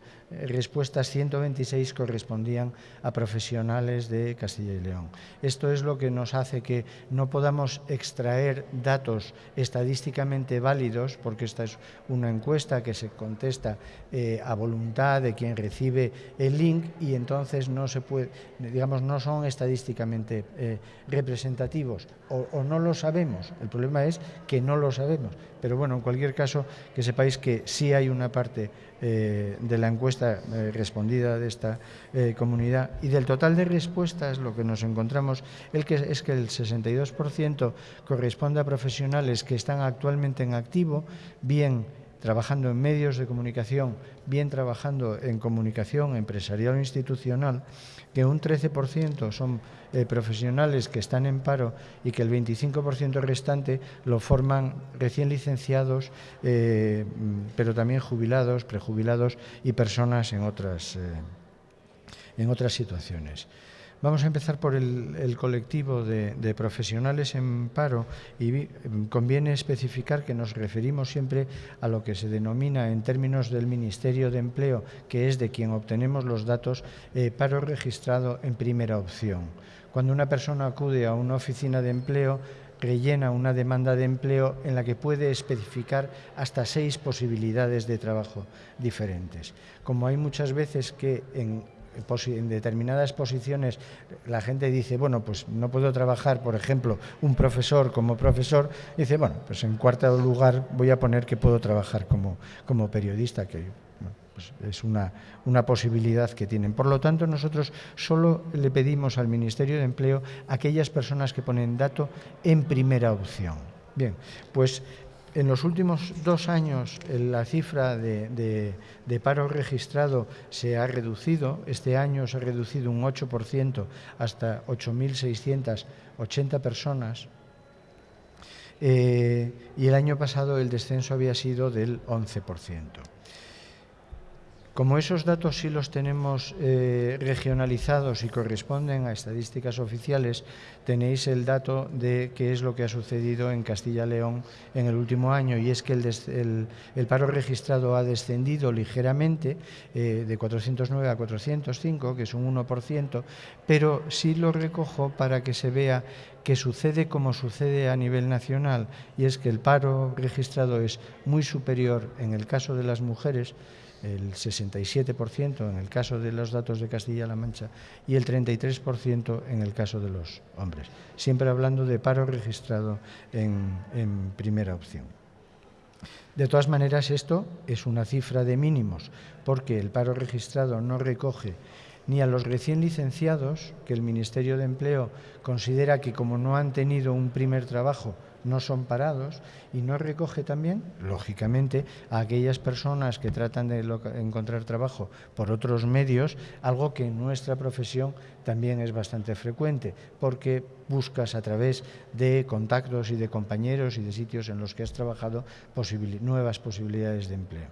F: respuestas, 126 correspondían a profesionales de Castilla y León. Esto es lo que nos hace que no podamos extraer datos estadísticamente válidos, porque esta es una encuesta que se contesta eh, a voluntad de quien recibe el link y entonces no se puede, digamos, no son estadísticamente eh, representativos o no lo sabemos. El problema es que no lo sabemos. Pero bueno, en cualquier caso, que sepáis que sí hay una parte eh, de la encuesta eh, respondida de esta eh, comunidad. Y del total de respuestas lo que nos encontramos el que, es que el 62% corresponde a profesionales que están actualmente en activo, bien trabajando en medios de comunicación, bien trabajando en comunicación empresarial o institucional, que un 13% son eh, profesionales que están en paro y que el 25% restante lo forman recién licenciados, eh, pero también jubilados, prejubilados y personas en otras, eh, en otras situaciones. Vamos a empezar por el, colectivo de, profesionales en paro y conviene especificar que nos referimos siempre a lo que se denomina en términos del Ministerio de Empleo, que es de quien obtenemos los datos, eh, paro registrado en primera opción. Cuando una persona acude a una oficina de empleo, rellena una demanda de empleo en la que puede especificar hasta seis posibilidades de trabajo diferentes. Como hay muchas veces que en en determinadas posiciones la gente dice, bueno, pues no puedo trabajar, por ejemplo, un profesor como profesor, dice, bueno, pues en cuarto lugar voy a poner que puedo trabajar como, como periodista, que pues es una, una posibilidad que tienen. Por lo tanto, nosotros solo le pedimos al Ministerio de Empleo aquellas personas que ponen dato en primera opción. Bien, pues en los últimos dos años la cifra de, paro registrado se ha reducido. Este año se ha reducido un 8% hasta 8.680 personas. Eh, y el año pasado el descenso había sido del 11%. Como esos datos sí los tenemos eh, regionalizados y corresponden a estadísticas oficiales, tenéis el dato de qué es lo que ha sucedido en Castilla-León en el último año. Y es que el, paro registrado ha descendido ligeramente eh, de 409 a 405, que es un 1%, pero sí lo recojo para que se vea que sucede como sucede a nivel nacional. Y es que el paro registrado es muy superior en el caso de las mujeres el 67% en el caso de los datos de Castilla-La Mancha y el 33% en el caso de los hombres. Siempre hablando de paro registrado en, en primera opción. De todas maneras, esto es una cifra de mínimos, porque el paro registrado no recoge ni a los recién licenciados, que el Ministerio de Empleo considera que como no han tenido un primer trabajo, no son parados y no recoge también, lógicamente, a aquellas personas que tratan de encontrar trabajo por otros medios, algo que en nuestra profesión también es bastante frecuente, porque buscas a través de contactos y de compañeros y de sitios en los que has trabajado nuevas posibilidades de empleo.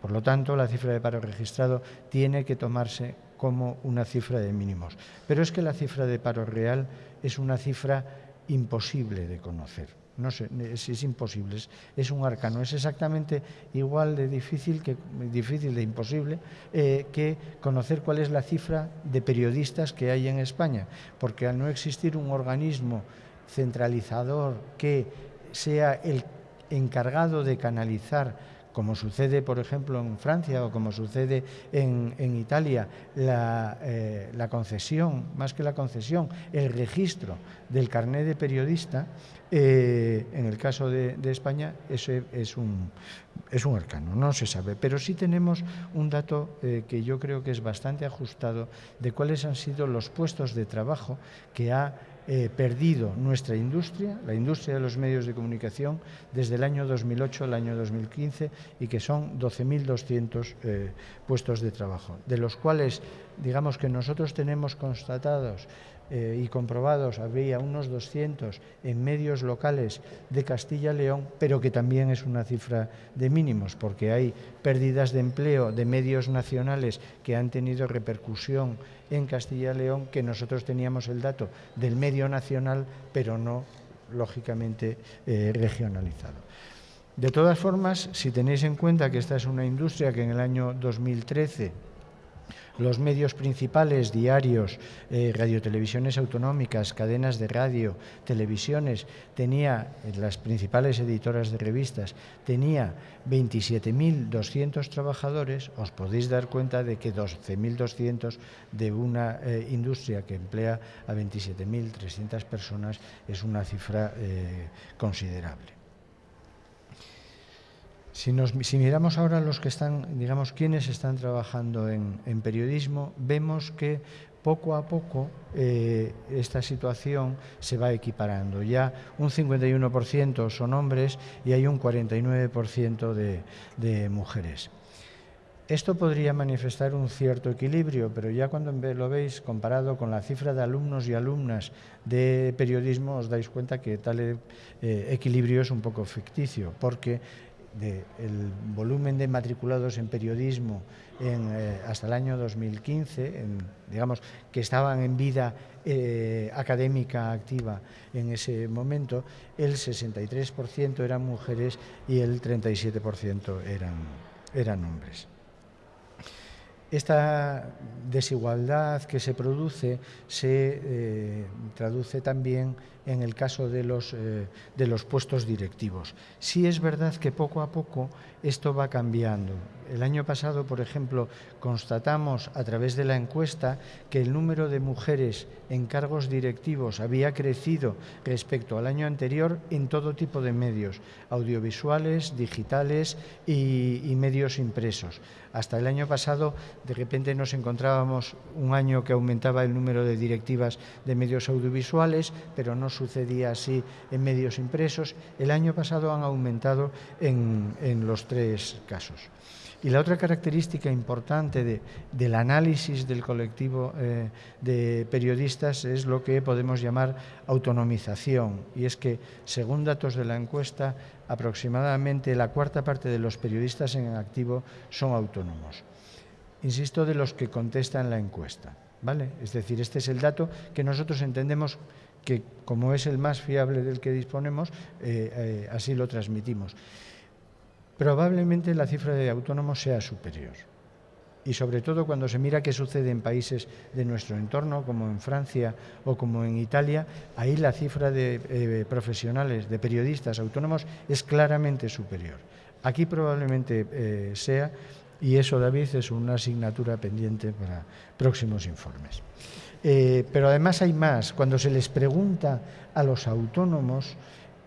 F: Por lo tanto, la cifra de paro registrado tiene que tomarse como una cifra de mínimos. Pero es que la cifra de paro real es una cifra imposible de conocer. No sé, es, es imposible, es, un arcano, es exactamente igual de difícil, que, difícil de imposible eh, que conocer cuál es la cifra de periodistas que hay en España, porque al no existir un organismo centralizador que sea el encargado de canalizar como sucede, por ejemplo, en Francia o como sucede en, Italia, eh, la, concesión, más que la concesión, el registro del carné de periodista, eh, en el caso de, España, ese es un, es un arcano, no se sabe. Pero sí tenemos un dato eh, que yo creo que es bastante ajustado de cuáles han sido los puestos de trabajo que ha eh, perdido nuestra industria, la industria de los medios de comunicación, desde el año 2008 al año 2015 y que son 12.200 eh, puestos de trabajo, de los cuales, digamos que nosotros tenemos constatados eh, y comprobados, habría unos 200 en medios locales de Castilla-León, pero que también es una cifra de mínimos, porque hay pérdidas de empleo de medios nacionales que han tenido repercusión en Castilla-León, que nosotros teníamos el dato del medio nacional, pero no, lógicamente, eh, regionalizado. De todas formas, si tenéis en cuenta que esta es una industria que en el año 2013 Los medios principales, diarios, eh, radiotelevisiones autonómicas, cadenas de radio, televisiones, tenía, las principales editoras de revistas, tenía 27.200 trabajadores, os podéis dar cuenta de que 12.200 de una eh, industria que emplea a 27.300 personas es una cifra eh, considerable. Si, miramos ahora los que están, digamos, quienes están trabajando en, periodismo, vemos que poco a poco eh, esta situación se va equiparando. Ya un 51% son hombres y hay un 49% de, mujeres. Esto podría manifestar un cierto equilibrio, pero ya cuando lo veis comparado con la cifra de alumnos y alumnas de periodismo, os dais cuenta que tal eh, equilibrio es un poco ficticio, porque del volumen de matriculados en periodismo eh, hasta el año 2015, digamos que estaban en vida eh, académica activa en ese momento, el 63% eran mujeres y el 37% eran, eran hombres. Esta desigualdad que se produce se eh, traduce también en el caso de los, eh, de los puestos directivos. Sí es verdad que poco a poco esto va cambiando. El año pasado, por ejemplo, constatamos a través de la encuesta que el número de mujeres en cargos directivos había crecido respecto al año anterior en todo tipo de medios, audiovisuales, digitales y, medios impresos. Hasta el año pasado, de repente nos encontrábamos un año que aumentaba el número de directivas de medios audiovisuales, pero no sucedía así en medios impresos. El año pasado han aumentado en, los tres casos. Y la otra característica importante del análisis del colectivo eh, de periodistas es lo que podemos llamar autonomización. Y es que, según datos de la encuesta, aproximadamente la cuarta parte de los periodistas en activo son autónomos. Insisto, de los que contestan la encuesta. ¿vale? Es decir, este es el dato que nosotros entendemos que como es el más fiable del que disponemos, eh, eh, así lo transmitimos. Probablemente la cifra de autónomos sea superior. Y sobre todo cuando se mira qué sucede en países de nuestro entorno, como en Francia o como en Italia, ahí la cifra de eh, profesionales, de periodistas autónomos, es claramente superior. Aquí probablemente sea, y eso, David, es una asignatura pendiente para próximos informes. Eh, pero además hay más. Cuando se les pregunta a los autónomos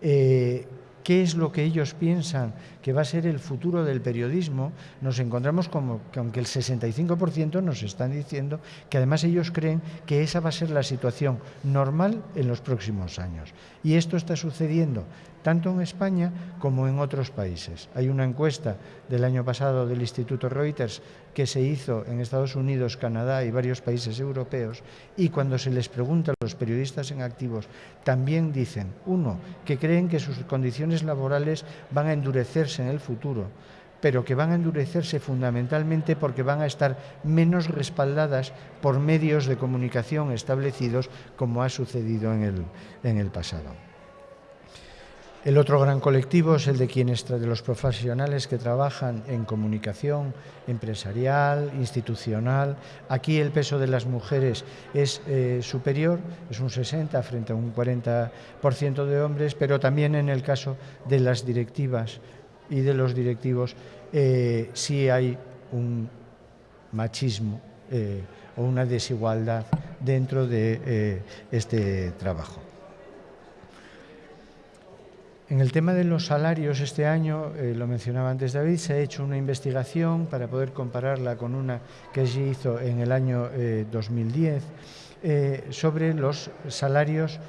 F: eh, qué es lo que ellos piensan que va a ser el futuro del periodismo, nos encontramos como que aunque el 65% nos están diciendo que además ellos creen que esa va a ser la situación normal en los próximos años. Y esto está sucediendo tanto en España como en otros países. Hay una encuesta del año pasado del Instituto Reuters que se hizo en Estados Unidos, Canadá y varios países europeos y cuando se les pregunta a los periodistas en activos también dicen, uno, que creen que sus condiciones laborales van a endurecerse en el futuro, pero que van a endurecerse fundamentalmente porque van a estar menos respaldadas por medios de comunicación establecidos como ha sucedido en el, en el pasado. El otro gran colectivo es el de quienes, de los profesionales que trabajan en comunicación empresarial, institucional. Aquí el peso de las mujeres es eh, superior, es un 60 frente a un 40% de hombres, pero también en el caso de las directivas y de los directivos eh, sí hay un machismo eh, o una desigualdad dentro de este trabajo. En el tema de los salarios, este año, eh, lo mencionaba antes David, se ha hecho una investigación para poder compararla con una que se hizo en el año 2010 eh, eh, sobre los salarios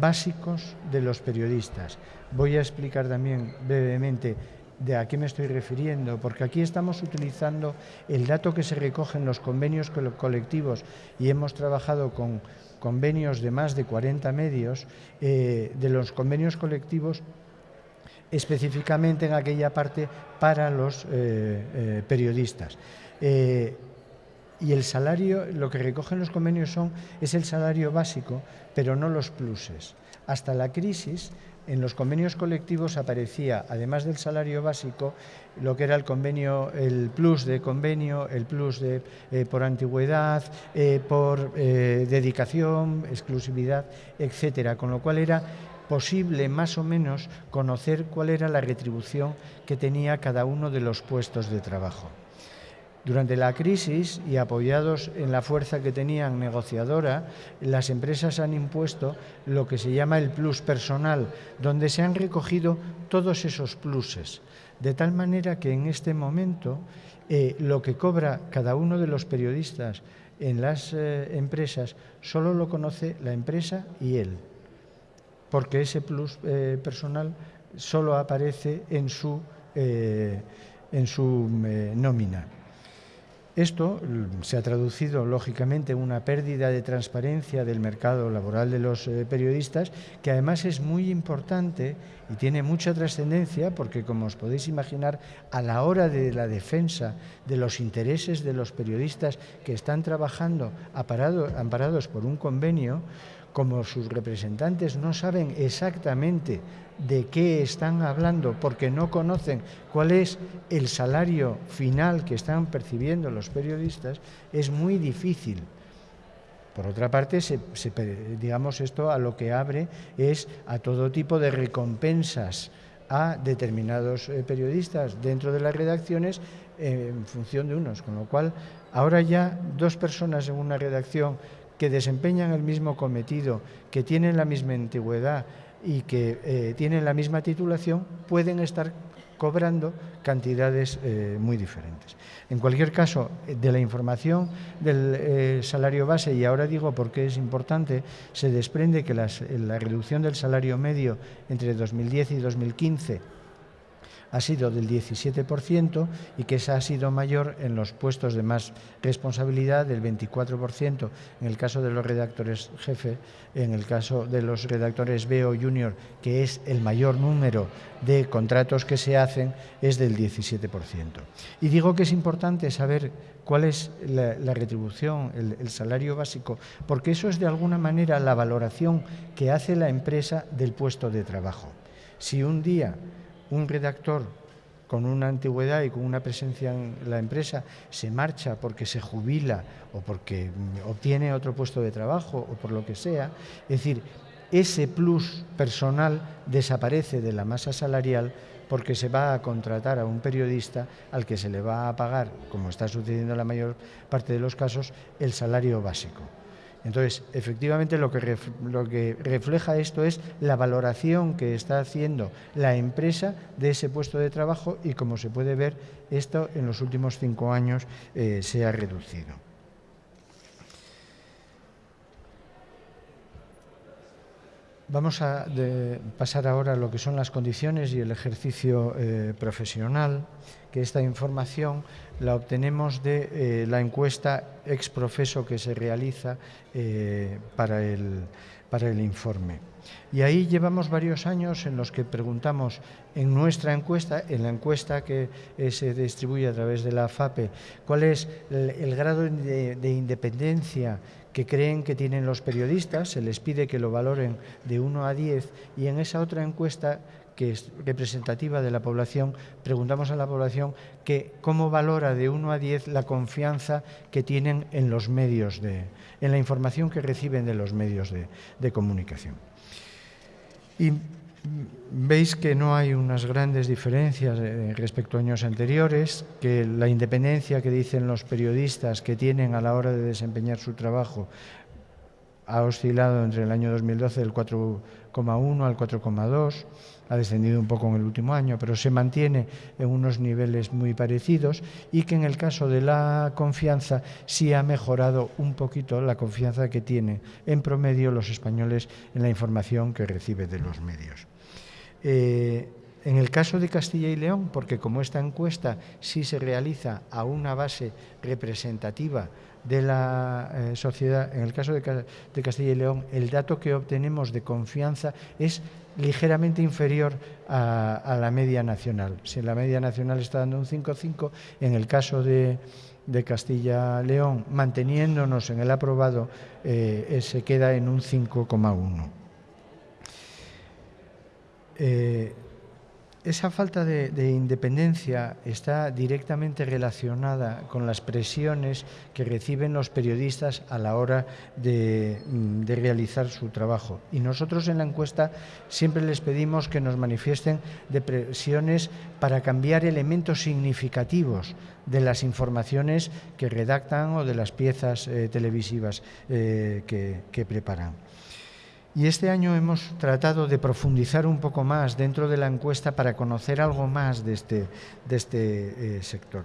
F: básicos de los periodistas. Voy a explicar también brevemente de a qué me estoy refiriendo, porque aquí estamos utilizando el dato que se recoge en los convenios colectivos y hemos trabajado con convenios de más de 40 medios, de los convenios colectivos específicamente en aquella parte para los eh, eh, periodistas. Eh, y el salario, lo que recogen los convenios son, es el salario básico, pero no los pluses. Hasta la crisis, en los convenios colectivos aparecía, además del salario básico, lo que era el convenio, el plus de convenio, el plus de, por antigüedad, por dedicación, exclusividad, etcétera, con lo cual era posible más o menos conocer cuál era la retribución que tenía cada uno de los puestos de trabajo. Durante la crisis y apoyados en la fuerza que tenían negociadora, las empresas han impuesto lo que se llama el plus personal, donde se han recogido todos esos pluses, de tal manera que en este momento eh, lo que cobra cada uno de los periodistas en las eh, empresas solo lo conoce la empresa y él, porque ese plus eh, personal solo aparece en su, en su nómina. Esto mm, se ha traducido, lógicamente, en una pérdida de transparencia del mercado laboral de los eh, periodistas, que además es muy importante y tiene mucha trascendencia, porque, como os podéis imaginar, a la hora de la defensa de los intereses de los periodistas que están trabajando amparados por un convenio, como sus representantes no saben exactamente de qué están hablando porque no conocen cuál es el salario final que están percibiendo los periodistas, es muy difícil. Por otra parte, digamos esto a lo que abre es a todo tipo de recompensas a determinados eh, periodistas dentro de las redacciones en función de unos, con lo cual ahora ya dos personas en una redacción que desempeñan el mismo cometido, que tienen la misma antigüedad y que eh, tienen la misma titulación, pueden estar cobrando cantidades eh, muy diferentes. En cualquier caso, de la información del eh, salario base, y ahora digo por qué es importante, se desprende que la reducción del salario medio entre 2010 y 2015 ha sido del 17% y que esa ha sido mayor en los puestos de más responsabilidad del 24% en el caso de los redactores jefe, en el caso de los redactores B o junior, que es el mayor número de contratos que se hacen, es del 17%. Y digo que es importante saber cuál es la, retribución, el salario básico, porque eso es de alguna manera la valoración que hace la empresa del puesto de trabajo. Si un día un redactor con una antigüedad y con una presencia en la empresa se marcha porque se jubila o porque obtiene otro puesto de trabajo o por lo que sea, es decir, ese plus personal desaparece de la masa salarial porque se va a contratar a un periodista al que se le va a pagar, como está sucediendo en la mayor parte de los casos, el salario básico. Entonces, efectivamente, lo que, refleja esto es la valoración que está haciendo la empresa de ese puesto de trabajo y, como se puede ver, esto en los últimos cinco años eh, se ha reducido. Vamos a pasar ahora a lo que son las condiciones y el ejercicio eh, profesional, que esta información la obtenemos de eh, la encuesta ex profeso que se realiza eh, para, el, para el informe. Y ahí llevamos varios años en los que preguntamos en nuestra encuesta, en la encuesta que se distribuye a través de la FAPE, cuál es el, grado de, independencia que creen que tienen los periodistas, se les pide que lo valoren de 1 a 10 y en esa otra encuesta que es representativa de la población, preguntamos a la población que cómo valora de 1 a 10 la confianza que tienen en los medios, de, en la información que reciben de los medios de, de comunicación. Veis que no hay unas grandes diferencias eh, respecto a años anteriores, que la independencia que dicen los periodistas que tienen a la hora de desempeñar su trabajo ha oscilado entre el año 2012 del 4,1 al 4,2 ha descendido un poco en el último año, pero se mantiene en unos niveles muy parecidos y que en el caso de la confianza sí ha mejorado un poquito la confianza que tienen en promedio los españoles en la información que recibe de los medios. Eh, en el caso de Castilla y León, porque como esta encuesta sí se realiza a una base representativa de la eh, sociedad, en el caso de, Castilla y León, el dato que obtenemos de confianza es ligeramente inferior a, la media nacional. Si la media nacional está dando un 5,5, en el caso de, Castilla-León, manteniéndonos en el aprobado, eh, se queda en un 5,1. Eh, esa falta de, independencia está directamente relacionada con las presiones que reciben los periodistas a la hora de, mm, de, realizar su trabajo. Y nosotros en la encuesta siempre les pedimos que nos manifiesten de presiones para cambiar elementos significativos de las informaciones que redactan o de las piezas eh, televisivas eh, que preparan. Y este año hemos tratado de profundizar un poco más dentro de la encuesta para conocer algo más de este, este eh, sector.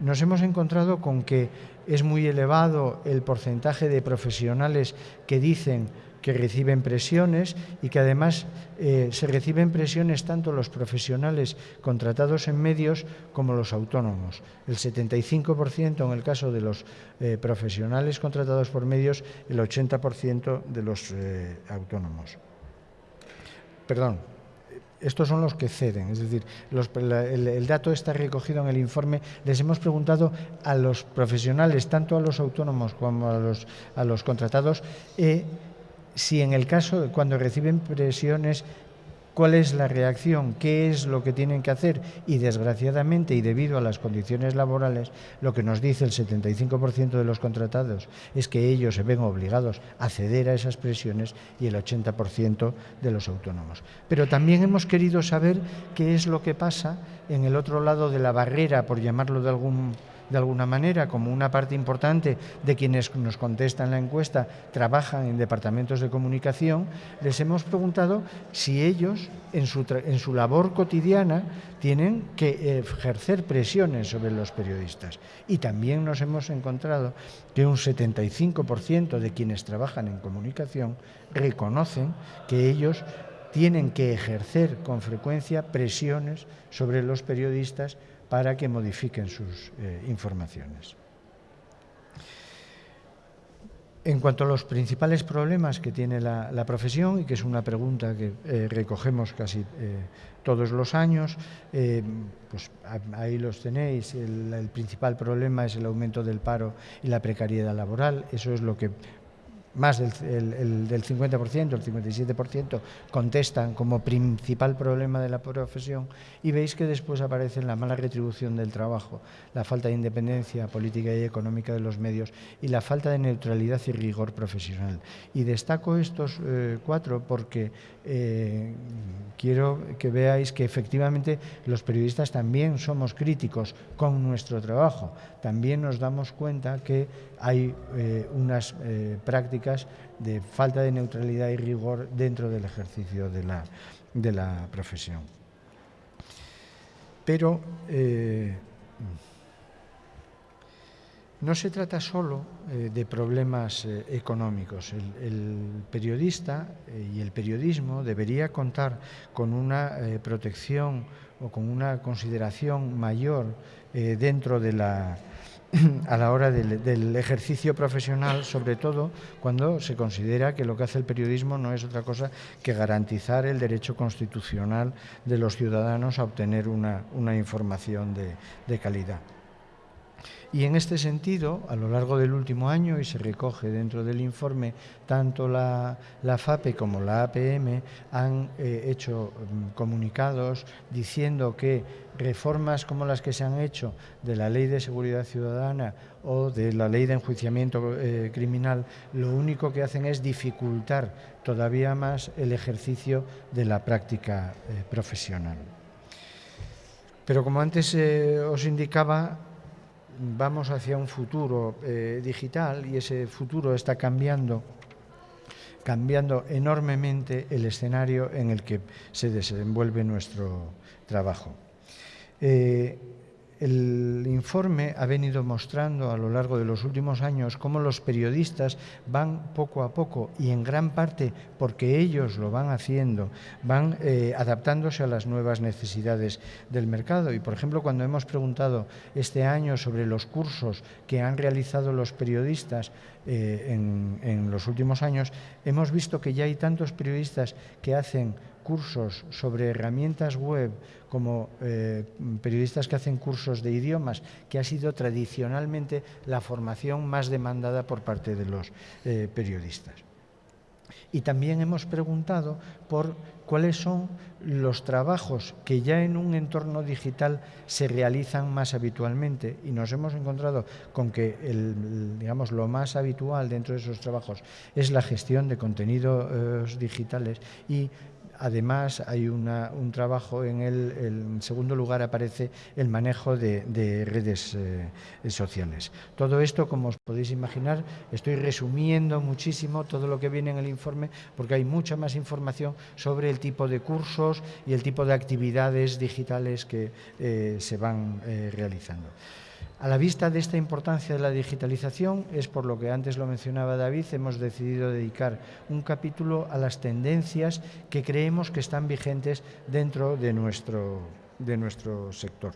F: Nos hemos encontrado con que es muy elevado el porcentaje de profesionales que dicen que reciben presiones y que además eh, se reciben presiones tanto los profesionales contratados en medios como los autónomos. El 75% en el caso de los eh, profesionales contratados por medios, el 80% de los eh, autónomos. Perdón, estos son los que ceden, es decir, el, dato está recogido en el informe. Les hemos preguntado a los profesionales, tanto a los autónomos como a los, a los contratados, si en el caso, de cuando reciben presiones, cuál es la reacción, qué es lo que tienen que hacer y desgraciadamente y debido a las condiciones laborales, lo que nos dice el 75% de los contratados es que ellos se ven obligados a ceder a esas presiones y el 80% de los autónomos. Pero también hemos querido saber qué es lo que pasa en el otro lado de la barrera, por llamarlo de algún de alguna manera, como una parte importante de quienes nos contestan la encuesta trabajan en departamentos de comunicación, les hemos preguntado si ellos en su, en su labor cotidiana tienen que ejercer presiones sobre los periodistas. Y también nos hemos encontrado que un 75% de quienes trabajan en comunicación reconocen que ellos tienen que ejercer con frecuencia presiones sobre los periodistas para que modifiquen sus eh, informaciones. En cuanto a los principales problemas que tiene la, profesión, y que es una pregunta que eh, recogemos casi eh, todos los años, pues ahí los tenéis. el, principal problema es el aumento del paro y la precariedad laboral. Eso es lo que más del, del 50%, el 57% contestan como principal problema de la profesión y veis que después aparece la mala retribución del trabajo, la falta de independencia política y económica de los medios y la falta de neutralidad y rigor profesional. Y destaco estos eh, cuatro porque eh, quiero que veáis que efectivamente los periodistas también somos críticos con nuestro trabajo. También nos damos cuenta que hay eh, unas prácticas de falta de neutralidad y rigor dentro del ejercicio de la, de la profesión. Pero eh, no se trata solo eh, de problemas eh, económicos. El, periodista y el periodismo debería contar con una protección o con una consideración mayor dentro de la a la hora del, ejercicio profesional, sobre todo cuando se considera que lo que hace el periodismo no es otra cosa que garantizar el derecho constitucional de los ciudadanos a obtener una, información de calidad. Y en este sentido, a lo largo del último año, y se recoge dentro del informe, tanto la, FAPE como la APM han eh, hecho mm, comunicados diciendo que reformas como las que se han hecho de la Ley de Seguridad Ciudadana o de la Ley de Enjuiciamiento eh, Criminal, lo único que hacen es dificultar todavía más el ejercicio de la práctica eh, profesional. Pero como antes os indicaba, vamos hacia un futuro eh, digital y ese futuro está cambiando cambiando enormemente el escenario en el que se desenvuelve nuestro trabajo. Eh, el informe ha venido mostrando a lo largo de los últimos años cómo los periodistas van poco a poco y en gran parte porque ellos lo van haciendo, van eh, adaptándose a las nuevas necesidades del mercado. Y por ejemplo, cuando hemos preguntado este año sobre los cursos que han realizado los periodistas eh, en los últimos años, hemos visto que ya hay tantos periodistas que hacen cursos sobre herramientas web, como eh, periodistas que hacen cursos de idiomas, que ha sido tradicionalmente la formación más demandada por parte de los eh, periodistas. Y también hemos preguntado por cuáles son los trabajos que ya en un entorno digital se realizan más habitualmente y nos hemos encontrado con que el, digamos, lo más habitual dentro de esos trabajos es la gestión de contenidos digitales y Además, hay un trabajo en el, segundo lugar aparece el manejo de, redes eh, sociales. Todo esto, como os podéis imaginar, estoy resumiendo muchísimo todo lo que viene en el informe porque hay mucha más información sobre el tipo de cursos y el tipo de actividades digitales que eh, se van eh, realizando. A la vista de esta importancia de la digitalización, es por lo que antes lo mencionaba David, hemos decidido dedicar un capítulo a las tendencias que creemos que están vigentes dentro de nuestro, de nuestro sector.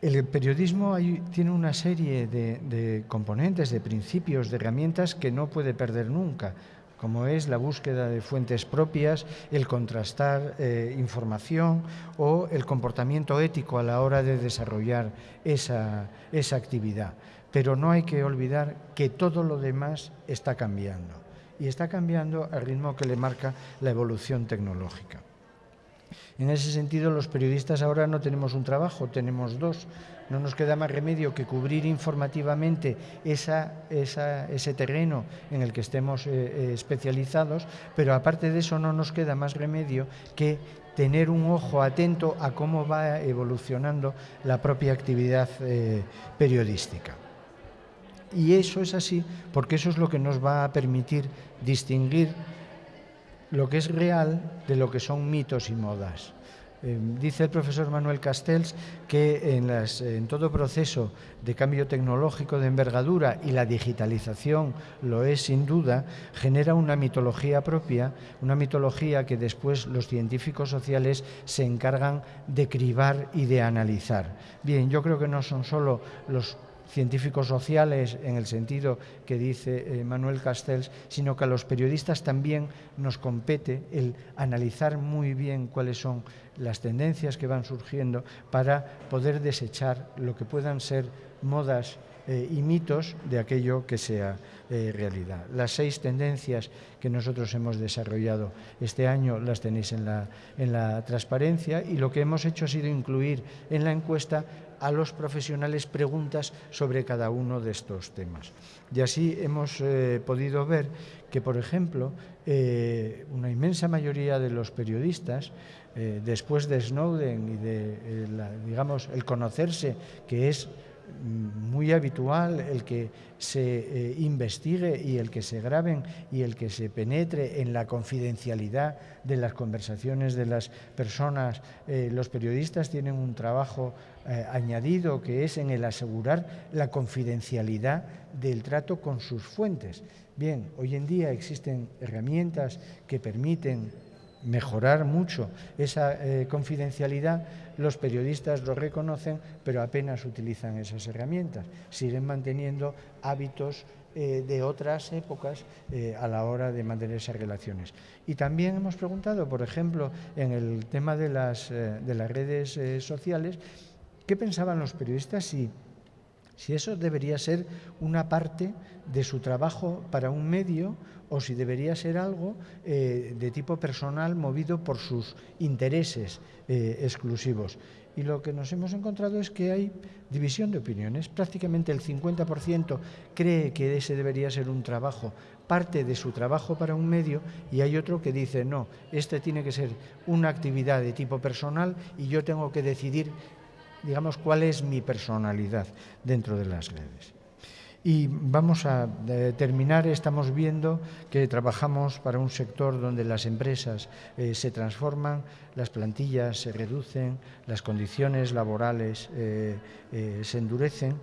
F: El periodismo tiene una serie de, de componentes, de principios, de herramientas que no puede perder nunca como es la búsqueda de fuentes propias, el contrastar eh, información o el comportamiento ético a la hora de desarrollar esa, esa actividad. Pero no hay que olvidar que todo lo demás está cambiando y está cambiando al ritmo que le marca la evolución tecnológica. En ese sentido, los periodistas ahora no tenemos un trabajo, tenemos dos. No nos queda más remedio que cubrir informativamente ese terreno en el que estemos eh, eh, especializados, pero aparte de eso no nos queda más remedio que tener un ojo atento a cómo va evolucionando la propia actividad eh, periodística. Y eso es así porque eso es lo que nos va a permitir distinguir lo que es real de lo que son mitos y modas. Eh, dice el profesor Manuel Castells que en, todo proceso de cambio tecnológico de envergadura y la digitalización lo es sin duda, genera una mitología propia, una mitología que después los científicos sociales se encargan de cribar y de analizar. Bien, yo creo que no son solo los científicos sociales en el sentido que dice eh, Manuel Castells, sino que a los periodistas también nos compete el analizar muy bien cuáles son las tendencias que van surgiendo para poder desechar lo que puedan ser modas eh, y mitos de aquello que sea eh, realidad. Las seis tendencias que nosotros hemos desarrollado este año las tenéis en la, en la transparencia y lo que hemos hecho ha sido incluir en la encuesta a los profesionales preguntas sobre cada uno de estos temas. Y así hemos eh, podido ver que, por ejemplo, una inmensa mayoría de los periodistas eh, después de Snowden y de, eh, digamos, el conocerse, que es muy habitual el que se eh, investigue y el que se graben y el que se penetre en la confidencialidad de las conversaciones de las personas. los periodistas tienen un trabajo añadido que es en el asegurar la confidencialidad del trato con sus fuentes. Bien, hoy en día existen herramientas que permiten mejorar mucho esa eh, confidencialidad, los periodistas lo reconocen, pero apenas utilizan esas herramientas. Siguen manteniendo hábitos eh, de otras épocas eh, a la hora de mantener esas relaciones. Y también hemos preguntado, por ejemplo, en el tema de las, de las redes sociales, ¿qué pensaban los periodistas si si eso debería ser una parte de su trabajo para un medio o si debería ser algo eh, de tipo personal movido por sus intereses eh, exclusivos. Y lo que nos hemos encontrado es que hay división de opiniones. Prácticamente el 50% cree que ese debería ser un trabajo, parte de su trabajo para un medio, y hay otro que dice, no, este tiene que ser una actividad de tipo personal y yo tengo que decidir digamos, cuál es mi personalidad dentro de las redes. Y vamos a eh, terminar, estamos viendo que trabajamos para un sector donde las empresas eh, se transforman, las plantillas se reducen, las condiciones laborales eh, se endurecen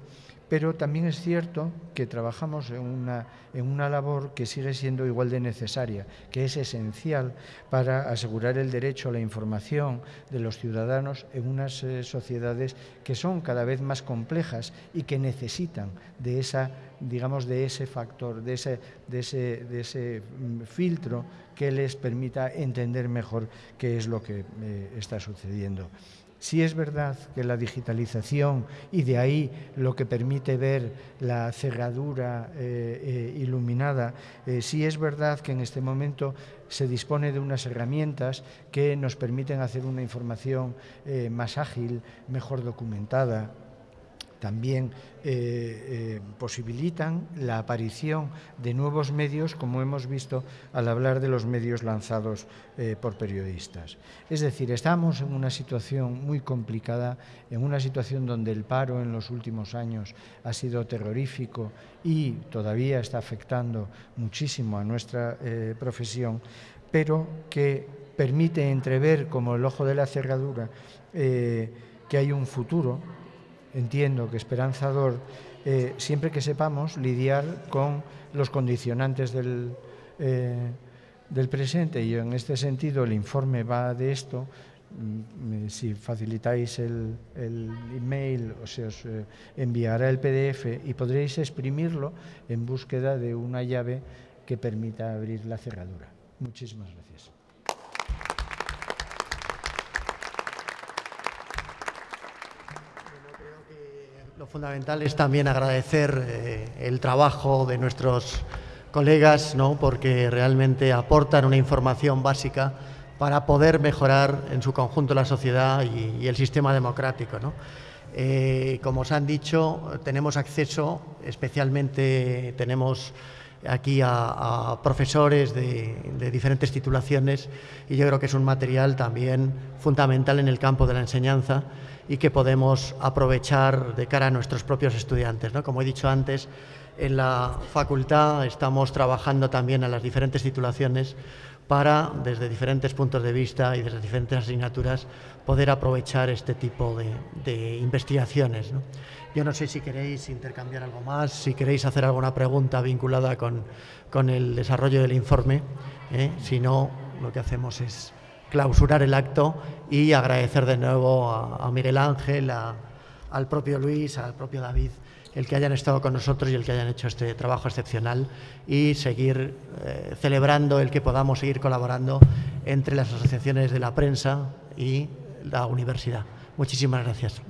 F: pero también es cierto que trabajamos en una, en una labor que sigue siendo igual de necesaria, que es esencial para asegurar el derecho a la información de los ciudadanos en unas eh, sociedades que son cada vez más complejas y que necesitan de esa digamos de ese factor, de ese, de ese, de ese mm, filtro que les permita entender mejor qué es lo que eh, está sucediendo. Sí es verdad que la digitalización y de ahí lo que permite ver la cerradura eh, eh, iluminada, eh, sí es verdad que en este momento se dispone de unas herramientas que nos permiten hacer una información más ágil, mejor documentada, también eh, eh, posibilitan la aparición de nuevos medios, como hemos visto al hablar de los medios lanzados eh, por periodistas. Es decir, estamos en una situación muy complicada, en una situación donde el paro en los últimos años ha sido terrorífico y todavía está afectando muchísimo a nuestra profesión, pero que permite entrever como el ojo de la cerradura que hay un futuro entiendo que esperanzador, eh, siempre que sepamos lidiar con los condicionantes del, eh, del presente. Y en este sentido el informe va de esto. Mm, si facilitáis el, el email, o se os eh, enviará el PDF y podréis exprimirlo en búsqueda de una llave que permita abrir la cerradura. Muchísimas gracias.
D: Lo fundamental es también agradecer eh, el trabajo de nuestros colegas, ¿no? porque realmente aportan una información básica para poder mejorar en su conjunto la sociedad y, el sistema democrático. Eh, como os han dicho, tenemos acceso, especialmente tenemos aquí a, profesores de, diferentes titulaciones y yo creo que es un material también fundamental en el campo de la enseñanza y que podemos aprovechar de cara a nuestros propios estudiantes. ¿no? Como he dicho antes, en la facultad estamos trabajando también a las diferentes titulaciones para, desde diferentes puntos de vista y desde diferentes asignaturas, poder aprovechar este tipo de, investigaciones. Yo no sé si queréis intercambiar algo más, si queréis hacer alguna pregunta vinculada con, con el desarrollo del informe. ¿eh? Si no, lo que hacemos es clausurar el acto y agradecer de nuevo a, Miguel Ángel, al propio Luis, al propio David, el que hayan estado con nosotros y el que hayan hecho este trabajo excepcional y seguir eh, celebrando el que podamos seguir colaborando entre las asociaciones de la prensa y la universidad. Muchísimas gracias.